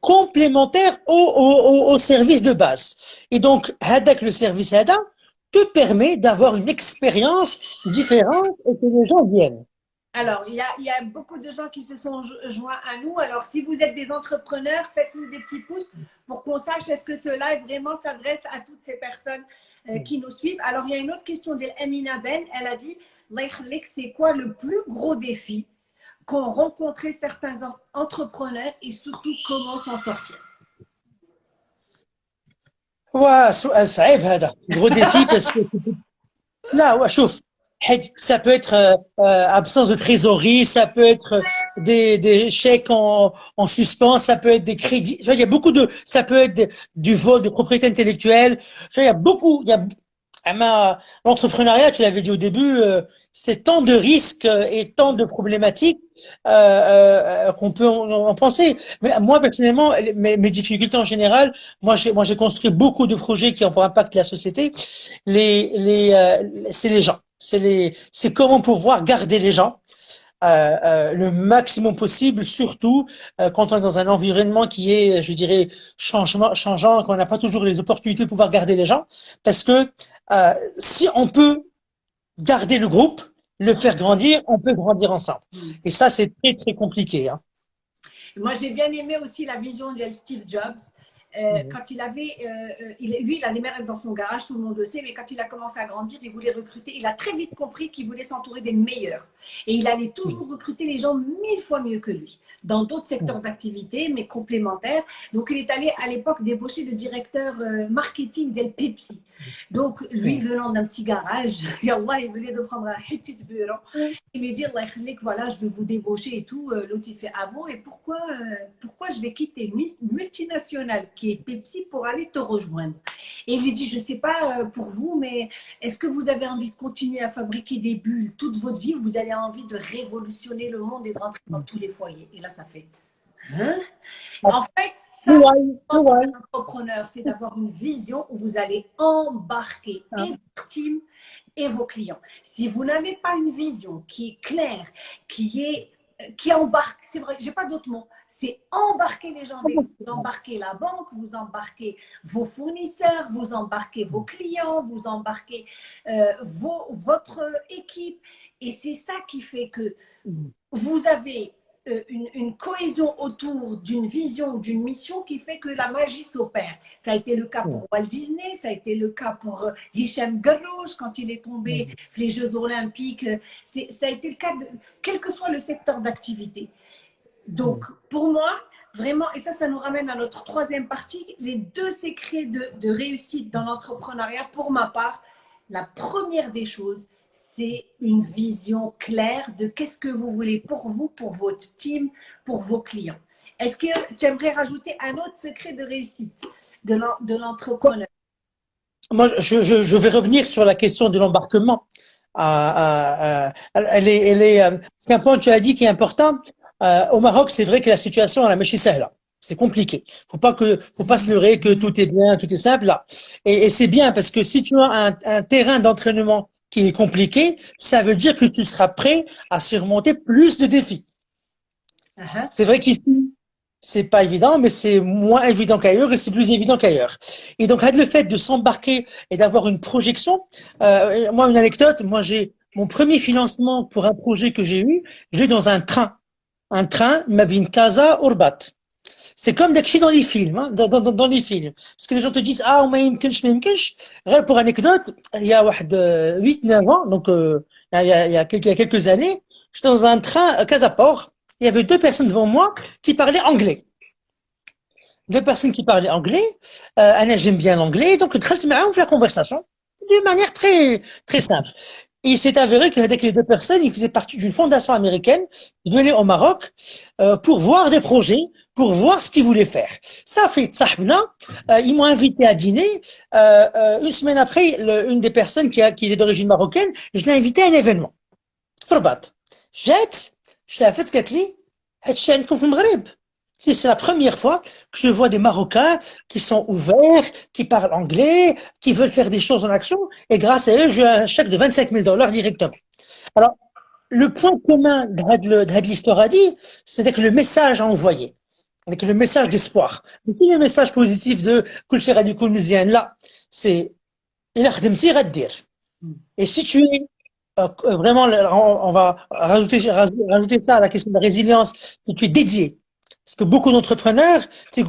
complémentaires au, au, au, service de base. Et donc, Hadak, le service HADA, te permet d'avoir une expérience différente et que les gens viennent. Alors, il y, a, il y, a, beaucoup de gens qui se sont joints à nous. Alors, si vous êtes des entrepreneurs, faites-nous des petits pouces pour qu'on sache est-ce que ce live vraiment s'adresse à toutes ces personnes euh, qui nous suivent. Alors, il y a une autre question d'Emina Ben. Elle a dit c'est quoi le plus gros défi? qu'ont rencontré certains entrepreneurs et surtout comment s'en sortir Ouais, سؤال صعيب هذا gros défi parce que <laughs> là ouais, chauffe ça peut être euh, euh, absence de trésorerie, ça peut être des, des chèques en, en suspens, ça peut être des crédits. il y a beaucoup de, ça peut être du vol de propriété intellectuelle. il y a beaucoup, il y a, l'entrepreneuriat, tu l'avais dit au début, euh, c'est tant de risques et tant de problématiques euh, euh, qu'on peut en, penser. Mais moi personnellement, mes, mes difficultés en général, moi j'ai moi j'ai construit beaucoup de projets qui ont pour impact la société. Les les c'est les gens c'est les, c'est comment pouvoir garder les gens euh, euh, le maximum possible, surtout euh, quand on est dans un environnement qui est, je dirais, changement, changeant, qu'on n'a pas toujours les opportunités de pouvoir garder les gens, parce que euh, si on peut garder le groupe, le faire grandir, on peut grandir ensemble. Mm. Et ça, c'est très très compliqué. Hein. Moi, j'ai bien aimé aussi la vision de Steve Jobs. Euh, mhm. Quand il avait, euh, euh, il, lui, il a des mères dans son garage, tout le monde le sait, mais quand il a commencé à grandir, il voulait recruter. Il a très vite compris qu'il voulait s'entourer des meilleurs. Et il allait toujours recruter les gens mille fois mieux que lui, dans d'autres secteurs d'activité, mais complémentaires. Donc, il est allé à l'époque débaucher le directeur marketing d'El Pepsi. Donc, lui, venant d'un petit garage, <laughs> il venait de prendre un petit bureau et me dire, voilà, je vais vous débaucher et tout. L'autre, il fait, ah bon, et pourquoi, pourquoi je vais quitter une multinationale qui est Pepsi pour aller te rejoindre? Et il lui dit, je ne sais pas euh, pour vous, mais est-ce que vous avez envie de continuer à fabriquer des bulles toute votre vie ou vous envie de révolutionner le monde et de rentrer dans tous les foyers Et là, ça fait... Hein? En fait, ça, un entrepreneur, c'est d'avoir une vision où vous allez embarquer et votre team et vos clients. Si vous n'avez pas une vision qui est claire, qui est qui embarque, c'est vrai, j'ai pas d'autre mot, c'est embarquer les gens vous. embarquez la banque, vous embarquez vos fournisseurs, vous embarquez vos clients, vous embarquez euh, vos, votre équipe. Et c'est ça qui fait que vous avez euh, une, cohésion autour d'une vision, d'une mission qui fait que la magie s'opère. Ça a été le cas pour Walt Disney, ça a été le cas pour euh, Hicham Garrouch quand il est tombé les Jeux Olympiques. Ça a été le cas de quel que soit le secteur d'activité. Donc, pour moi, vraiment, et ça, ça nous ramène à notre troisième partie, les deux secrets de, de réussite dans l'entrepreneuriat, pour ma part, la première des choses, c'est une vision claire de qu'est-ce que vous voulez pour vous, pour votre team, pour vos clients. Est-ce que tu aimerais rajouter un autre secret de réussite de l'entrepreneur? Moi, je, vais revenir sur la question de l'embarquement. elle est, elle est, euh, c'est un point que tu as dit qui est important. Euh, au Maroc, c'est vrai que la situation à la là. C'est compliqué. Faut pas que, faut pas se leurrer que tout est bien, tout est simple. Et, c'est bien parce que si tu as un terrain d'entraînement qui est compliqué, ça veut dire que tu seras prêt à surmonter plus de défis. Uh-huh. C'est vrai qu'ici, c'est pas évident, mais c'est moins évident qu'ailleurs et c'est plus évident qu'ailleurs. Et donc, le fait de s'embarquer et d'avoir une projection, euh, moi, une anecdote, moi, j'ai mon premier financement pour un projet que j'ai eu, j'ai dans un train. Un train, Mabin Casa Urbat. C'est comme d'action dans les films, hein, dans, dans, dans, les films. Parce que les gens te disent, ah, on m'aimkench, m'aimkench. Pour anecdote, il y a 8-9 ans, donc euh, il, y a, il, y a, quelques années, j'étais dans un train à Casaport, il y avait deux personnes devant moi qui parlaient anglais. Deux personnes qui parlaient anglais, euh, j'aime bien l'anglais, donc le on fait la conversation d'une manière très, très simple. Et il s'est avéré que avec les deux personnes, ils faisaient partie d'une fondation américaine qui venait au Maroc euh, pour voir des projets pour voir ce qu'ils voulaient faire. Ça fait Tsahbna, euh, ils m'ont invité à dîner. Euh, euh, une semaine après, le, une des personnes qui, a, qui est d'origine marocaine, je l'ai invité à un événement. Forbat. Jette, je l'ai fait Katli, c'est la première fois que je vois des Marocains qui sont ouverts, qui parlent anglais, qui veulent faire des choses en action, et grâce à eux, j'ai un chèque de 25 000 dollars directement. Alors, le point commun de l'histoire a dit, c'était que le message à envoyer avec le message d'espoir. Le message positif de Kulcher Radikoul là, c'est. Et si tu es euh, euh, vraiment, on, va rajouter, rajouter ça à la question de la résilience, si tu es dédié. Parce que beaucoup d'entrepreneurs, c'est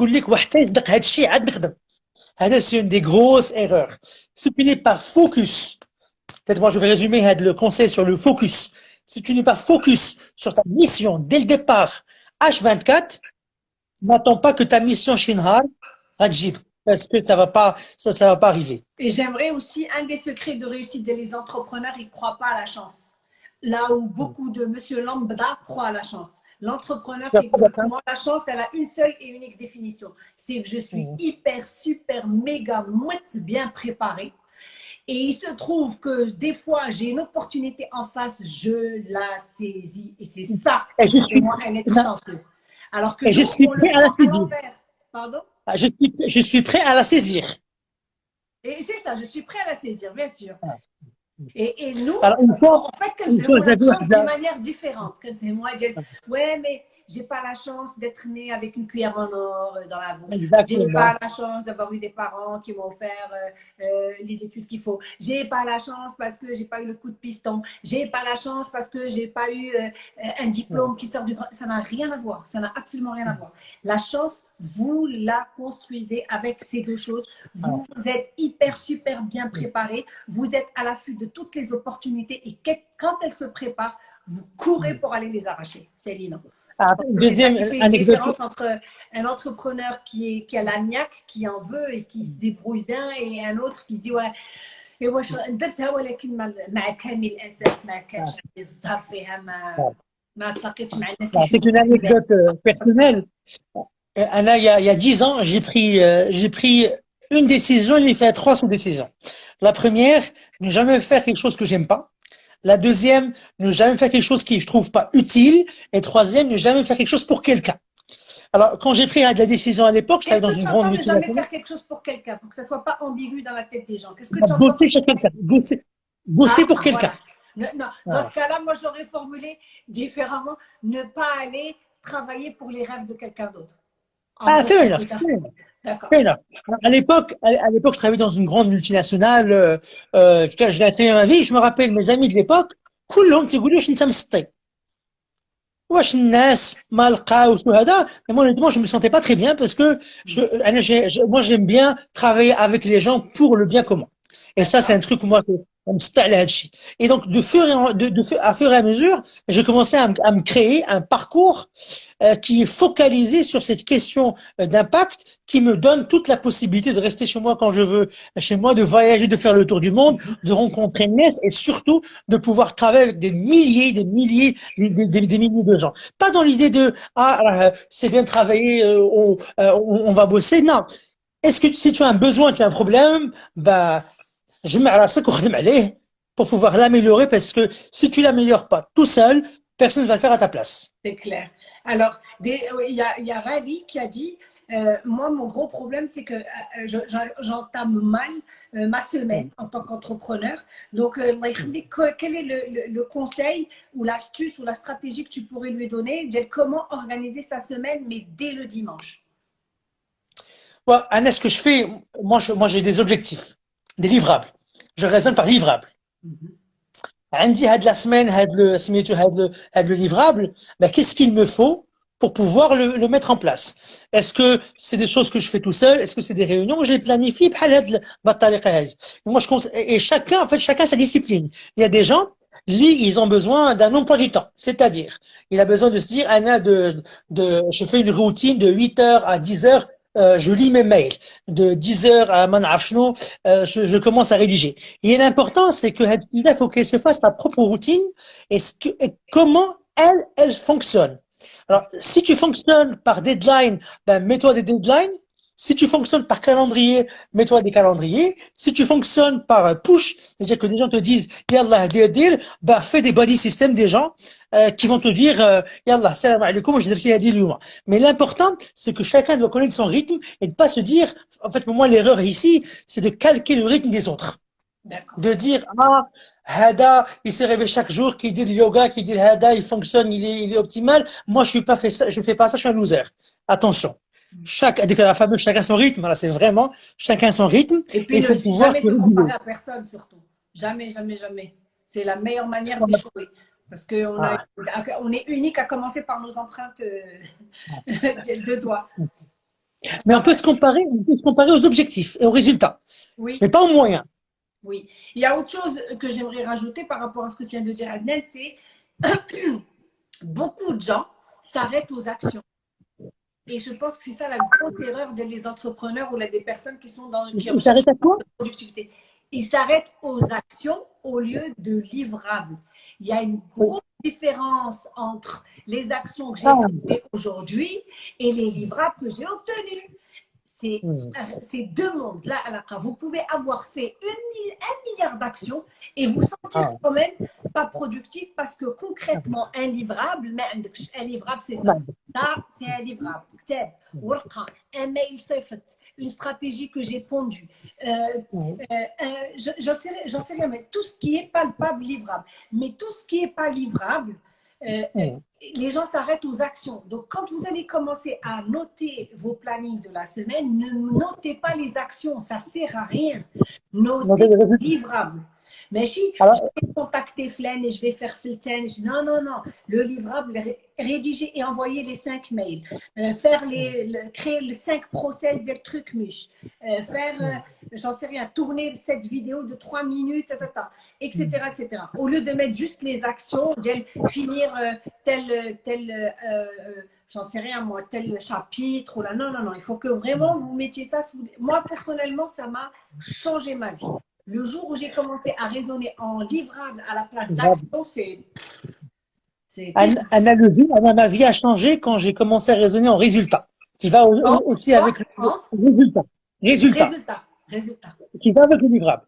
une des grosses erreurs. Si tu n'es pas focus, peut-être moi je vais résumer le conseil sur le focus. Si tu n'es pas focus sur ta mission dès le départ, H24, n'attends pas que ta mission Shinhar Rajib, parce que ça va pas, ça, ça va pas arriver. Et j'aimerais aussi, un des secrets de réussite des entrepreneurs, ils ne croient pas à la chance. Là où beaucoup de monsieur lambda croient à la chance. L'entrepreneur qui moi, la chance, elle a une seule et unique définition. C'est que je suis mmh. hyper, super, méga, mouette bien préparée. Et il se trouve que des fois, j'ai une opportunité en face, je la saisis. Et c'est ça qui moi un être chanceux. Alors que je suis prêt à la saisir. Pardon? Ah, je, suis, je suis prêt à la saisir. Et c'est ça, je suis prêt à la saisir, bien sûr. Ah. Et, et, nous, Alors, fois, en fait, qu'elle chance d'une manière différente. Je, ouais, mais j'ai pas la chance d'être née avec une cuillère en or euh, dans la bouche. J'ai pas la chance d'avoir eu des parents qui m'ont offert euh, euh, les études qu'il faut. J'ai pas la chance parce que j'ai pas eu le coup de piston. J'ai pas la chance parce que j'ai pas eu euh, un diplôme qui sort du grand. Ça n'a rien à voir. Ça n'a absolument rien à voir. La chance, vous la construisez avec ces deux choses. Vous, vous êtes hyper, super bien préparé. Vous êtes à l'affût de toutes les opportunités et quand elles se préparent, vous courez pour aller les arracher. C'est Lina. Ah, deuxième une différence entre un entrepreneur qui, est, qui a l'agnac, qui en veut et qui se débrouille bien, et un autre qui dit ouais. واش درتها ولكن مع كامل الاسف ما كانش عندي الزهر فيها ما ما تلاقيتش مع الناس C'est une anecdote euh, personnelle. Euh, Anna, il y a, il y a 10 ans, j'ai pris, euh, j'ai pris une décision, il fait trois sous-décisions. La première, ne jamais faire quelque chose que j'aime pas. La deuxième, ne jamais faire quelque chose qui je trouve pas utile. Et troisième, ne jamais faire quelque chose pour quelqu'un. Alors, quand j'ai pris la décision à l'époque, j'étais dans une grande multinationale. Ne jamais faire quelque chose pour quelqu'un, pour que ça soit pas ambigu dans la tête des gens? Qu'est-ce que tu Bosser chez quelqu'un. Bosser, bosser ah, pour quelqu'un. Non, dans ce cas-là, moi, j'aurais formulé différemment. Ne pas aller travailler pour les rêves de quelqu'un d'autre. Ah, c'est à l'époque, à l'époque, je travaillais dans une grande multinationale. Euh, euh, j'ai atteint ma vie. Je me rappelle mes amis de l'époque. كلهم تيقولوا واش انت مسطي واش الناس ما لقاوش وهذا mais moi honnêtement je me sentais pas très bien parce que je, je moi j'aime bien travailler avec les gens pour le bien commun et ça c'est un truc moi que et donc, de fur et à, de, de, à fur et à mesure, j'ai commencé à, à, me créer un parcours euh, qui est focalisé sur cette question euh, d'impact, qui me donne toute la possibilité de rester chez moi quand je veux, chez moi, de voyager, de faire le tour du monde, de rencontrer Ness et surtout de pouvoir travailler avec des milliers, des milliers, des, des, milliers de gens. Pas dans l'idée de ah euh, c'est bien travailler, on, on, va bosser. Non. Est-ce que si tu as un besoin, tu as un problème, bah je mets à la pour pouvoir l'améliorer parce que si tu l'améliores pas tout seul, personne ne va le faire à ta place. C'est clair. Alors, il y a, y a Rally qui a dit, euh, moi, mon gros problème, c'est que euh, j'entame mal euh, ma semaine en tant qu'entrepreneur. Donc, quel est le, le, conseil ou l'astuce ou la stratégie que tu pourrais lui donner Comment organiser sa semaine, mais dès le dimanche? Well, Anna, ce que je fais, moi, moi j'ai des objectifs des livrables. Je raisonne par livrable. Andy a de la semaine, le, le livrable, ben, qu'est-ce qu'il me faut pour pouvoir le, le mettre en place? Est-ce que c'est des choses que je fais tout seul? Est-ce que c'est des réunions Je les planifie Moi, je et chacun, en fait, chacun sa discipline. Il y a des gens, ils ont besoin d'un emploi du temps. C'est-à-dire, il a besoin de se dire, Anna, de, de, je fais une routine de 8 heures à 10 heures euh, je lis mes mails de 10 heures à Manafchno, euh, je, commence à rédiger. Et l'important, c'est que il faut qu'elle se fasse sa propre routine et, comment elle, elle fonctionne. Alors, si tu fonctionnes par deadline, ben, mets-toi des deadlines. Si tu fonctionnes par calendrier, mets-toi des calendriers. Si tu fonctionnes par push, c'est-à-dire que des gens te disent, yallah, deal, deal, bah, fais des body systems des gens, euh, qui vont te dire, euh, yallah, salam alaikum, je vais dire Mais l'important, c'est que chacun doit connaître son rythme et de pas se dire, en fait, pour moi, l'erreur ici, c'est de calquer le rythme des autres. De dire, ah, Hada, il se réveille chaque jour, qui dit le yoga, qui dit le Hada, il fonctionne, il est, il est optimal. Moi, je suis pas fait ça, je fais pas ça, je suis un loser. Attention. Chaque, la fameuse chacun son rythme, là, c'est vraiment chacun son rythme. Et puis, il faut pouvoir jamais te comparer à personne, surtout. Jamais, jamais, jamais. C'est la meilleure manière d'échouer. Parce qu'on ah. on est unique à commencer par nos empreintes euh, <laughs> de doigts. Mais on peut se comparer, on peut se comparer aux objectifs et aux résultats. Oui. Mais pas aux moyens. Oui. Il y a autre chose que j'aimerais rajouter par rapport à ce que tu viens de dire, Adnel, c'est <coughs> beaucoup de gens s'arrêtent aux actions. Et je pense que c'est ça la grosse erreur des entrepreneurs ou des personnes qui sont dans qui Ils s'arrêtent à quoi? productivité. Ils s'arrêtent aux actions au lieu de livrables. Il y a une grosse différence entre les actions que j'ai Ah. faites aujourd'hui et les livrables que j'ai obtenus. C'est Hmm. c'est deux mondes. Là, à la fin. vous pouvez avoir fait une un milliard d'actions et vous sentir Ah. quand même pas productif parce que concrètement, un livrable, mais un livrable, c'est ça. Ça, c'est un livrable. Un mail, une stratégie que j'ai pondue. Euh, euh, euh, j'en sais, rien, mais tout ce qui est palpable, livrable. Mais tout ce qui n'est pas livrable, mm. les gens s'arrêtent aux actions. Donc, quand vous allez commencer à noter vos plannings de la semaine, ne notez pas les actions, ça ne sert à rien. Notez les livrables. Mais si Alors- je vais contacter Flen et je vais faire je- non, non, non. Le livrable, ré- rédiger et envoyer les cinq mails, Euh, faire les, le- créer les cinq process des trucs mûches, Euh, faire, euh, j'en sais rien, tourner cette vidéo de trois minutes, etc., etc. Au lieu de mettre juste les actions, finir euh, tel, tel, j'en sais rien moi, tel chapitre, ou là, non, non, non. Il faut que vraiment vous mettiez ça. sous- Moi, personnellement, ça m'a changé ma vie. Le jour où j'ai commencé à raisonner en livrable à la place d'action, c'est. Analogie, ma vie a changé quand j'ai commencé à raisonner en résultat, qui va hein aussi avec le hein résultat. Résultat. résultat. Résultat. Qui va avec le livrable.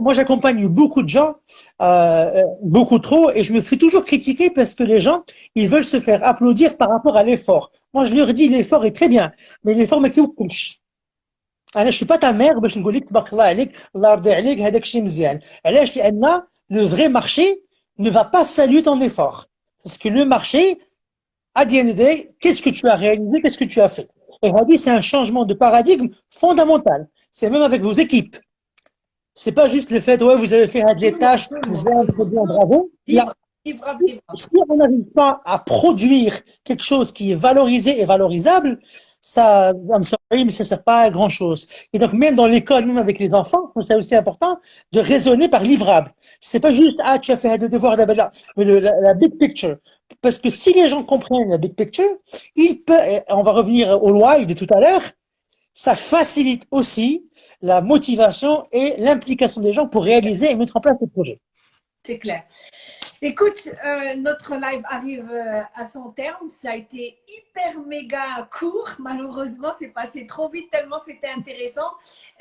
Moi, j'accompagne beaucoup de gens, euh, beaucoup trop, et je me fais toujours critiquer parce que les gens, ils veulent se faire applaudir par rapport à l'effort. Moi, je leur dis, l'effort est très bien, mais l'effort, mais qui vous انا je suis pas ta mère باش نقول لك تبارك الله عليك الله يرضي عليك هذاك الشيء مزيان علاش لان le vrai marché ne va pas saluer ton effort parce que le marché à the end of the day, qu'est-ce que tu as réalisé qu'est-ce que tu as fait et Hadi, c'est un changement de paradigme fondamental c'est même avec vos équipes c'est pas juste le fait ouais vous avez fait des tâches bien très bien bravo Il y a- Livrable, livrable. si on n'arrive pas à produire quelque chose qui est valorisé et valorisable, ça, I'm sorry, mais ça sert pas à grand chose. Et donc, même dans l'école, même avec les enfants, c'est aussi important de raisonner par livrable. C'est pas juste, ah, tu as fait d'abord là, mais le- la, la big picture. Parce que si les gens comprennent la big picture, il peut, et on va revenir au why de tout à l'heure, ça facilite aussi la motivation et l'implication des gens pour réaliser et mettre en place des projets. C'est clair. Écoute, euh, notre live arrive euh, à son terme. Ça a été hyper méga court. Malheureusement, c'est passé trop vite tellement c'était intéressant.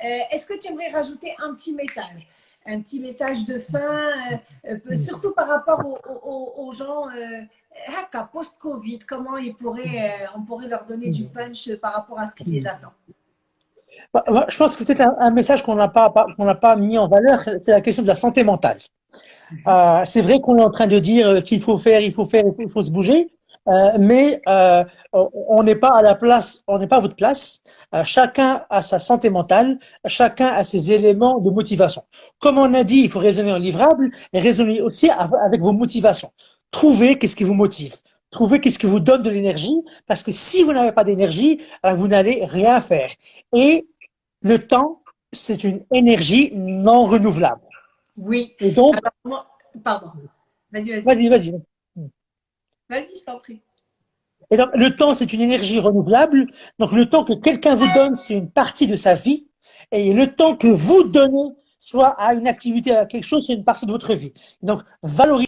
Euh, Est-ce que tu aimerais rajouter un petit message? Un petit message de fin, euh, surtout par rapport aux, aux- aux gens haka, post-Covid, comment ils pourraient, on pourrait leur donner du punch par rapport à ce qui les attend? Bah, bah, Je pense que peut-être un, un message qu'on n'a pas- qu'on n'a pas mis en valeur, c'est la question de la santé mentale. Euh, c'est vrai qu'on est en train de dire euh, qu'il faut faire, il faut faire, il faut se bouger, euh, mais euh, on n'est pas à la place, on n'est pas à votre place. Euh, chacun a sa santé mentale, chacun a ses éléments de motivation. Comme on a dit, il faut raisonner en livrable et raisonner aussi av- avec vos motivations. Trouvez qu'est-ce qui vous motive. Trouvez qu'est-ce qui vous donne de l'énergie, parce que si vous n'avez pas d'énergie, alors vous n'allez rien faire. Et le temps, c'est une énergie non renouvelable. Oui. Et donc, Alors, moi, pardon. Vas-y, vas-y. vas-y, vas-y. Vas-y, je t'en prie. Et donc, le temps, c'est une énergie renouvelable. Donc, le temps que quelqu'un vous donne, c'est une partie de sa vie. Et le temps que vous donnez, soit à une activité, à quelque chose, c'est une partie de votre vie. Donc, valorisez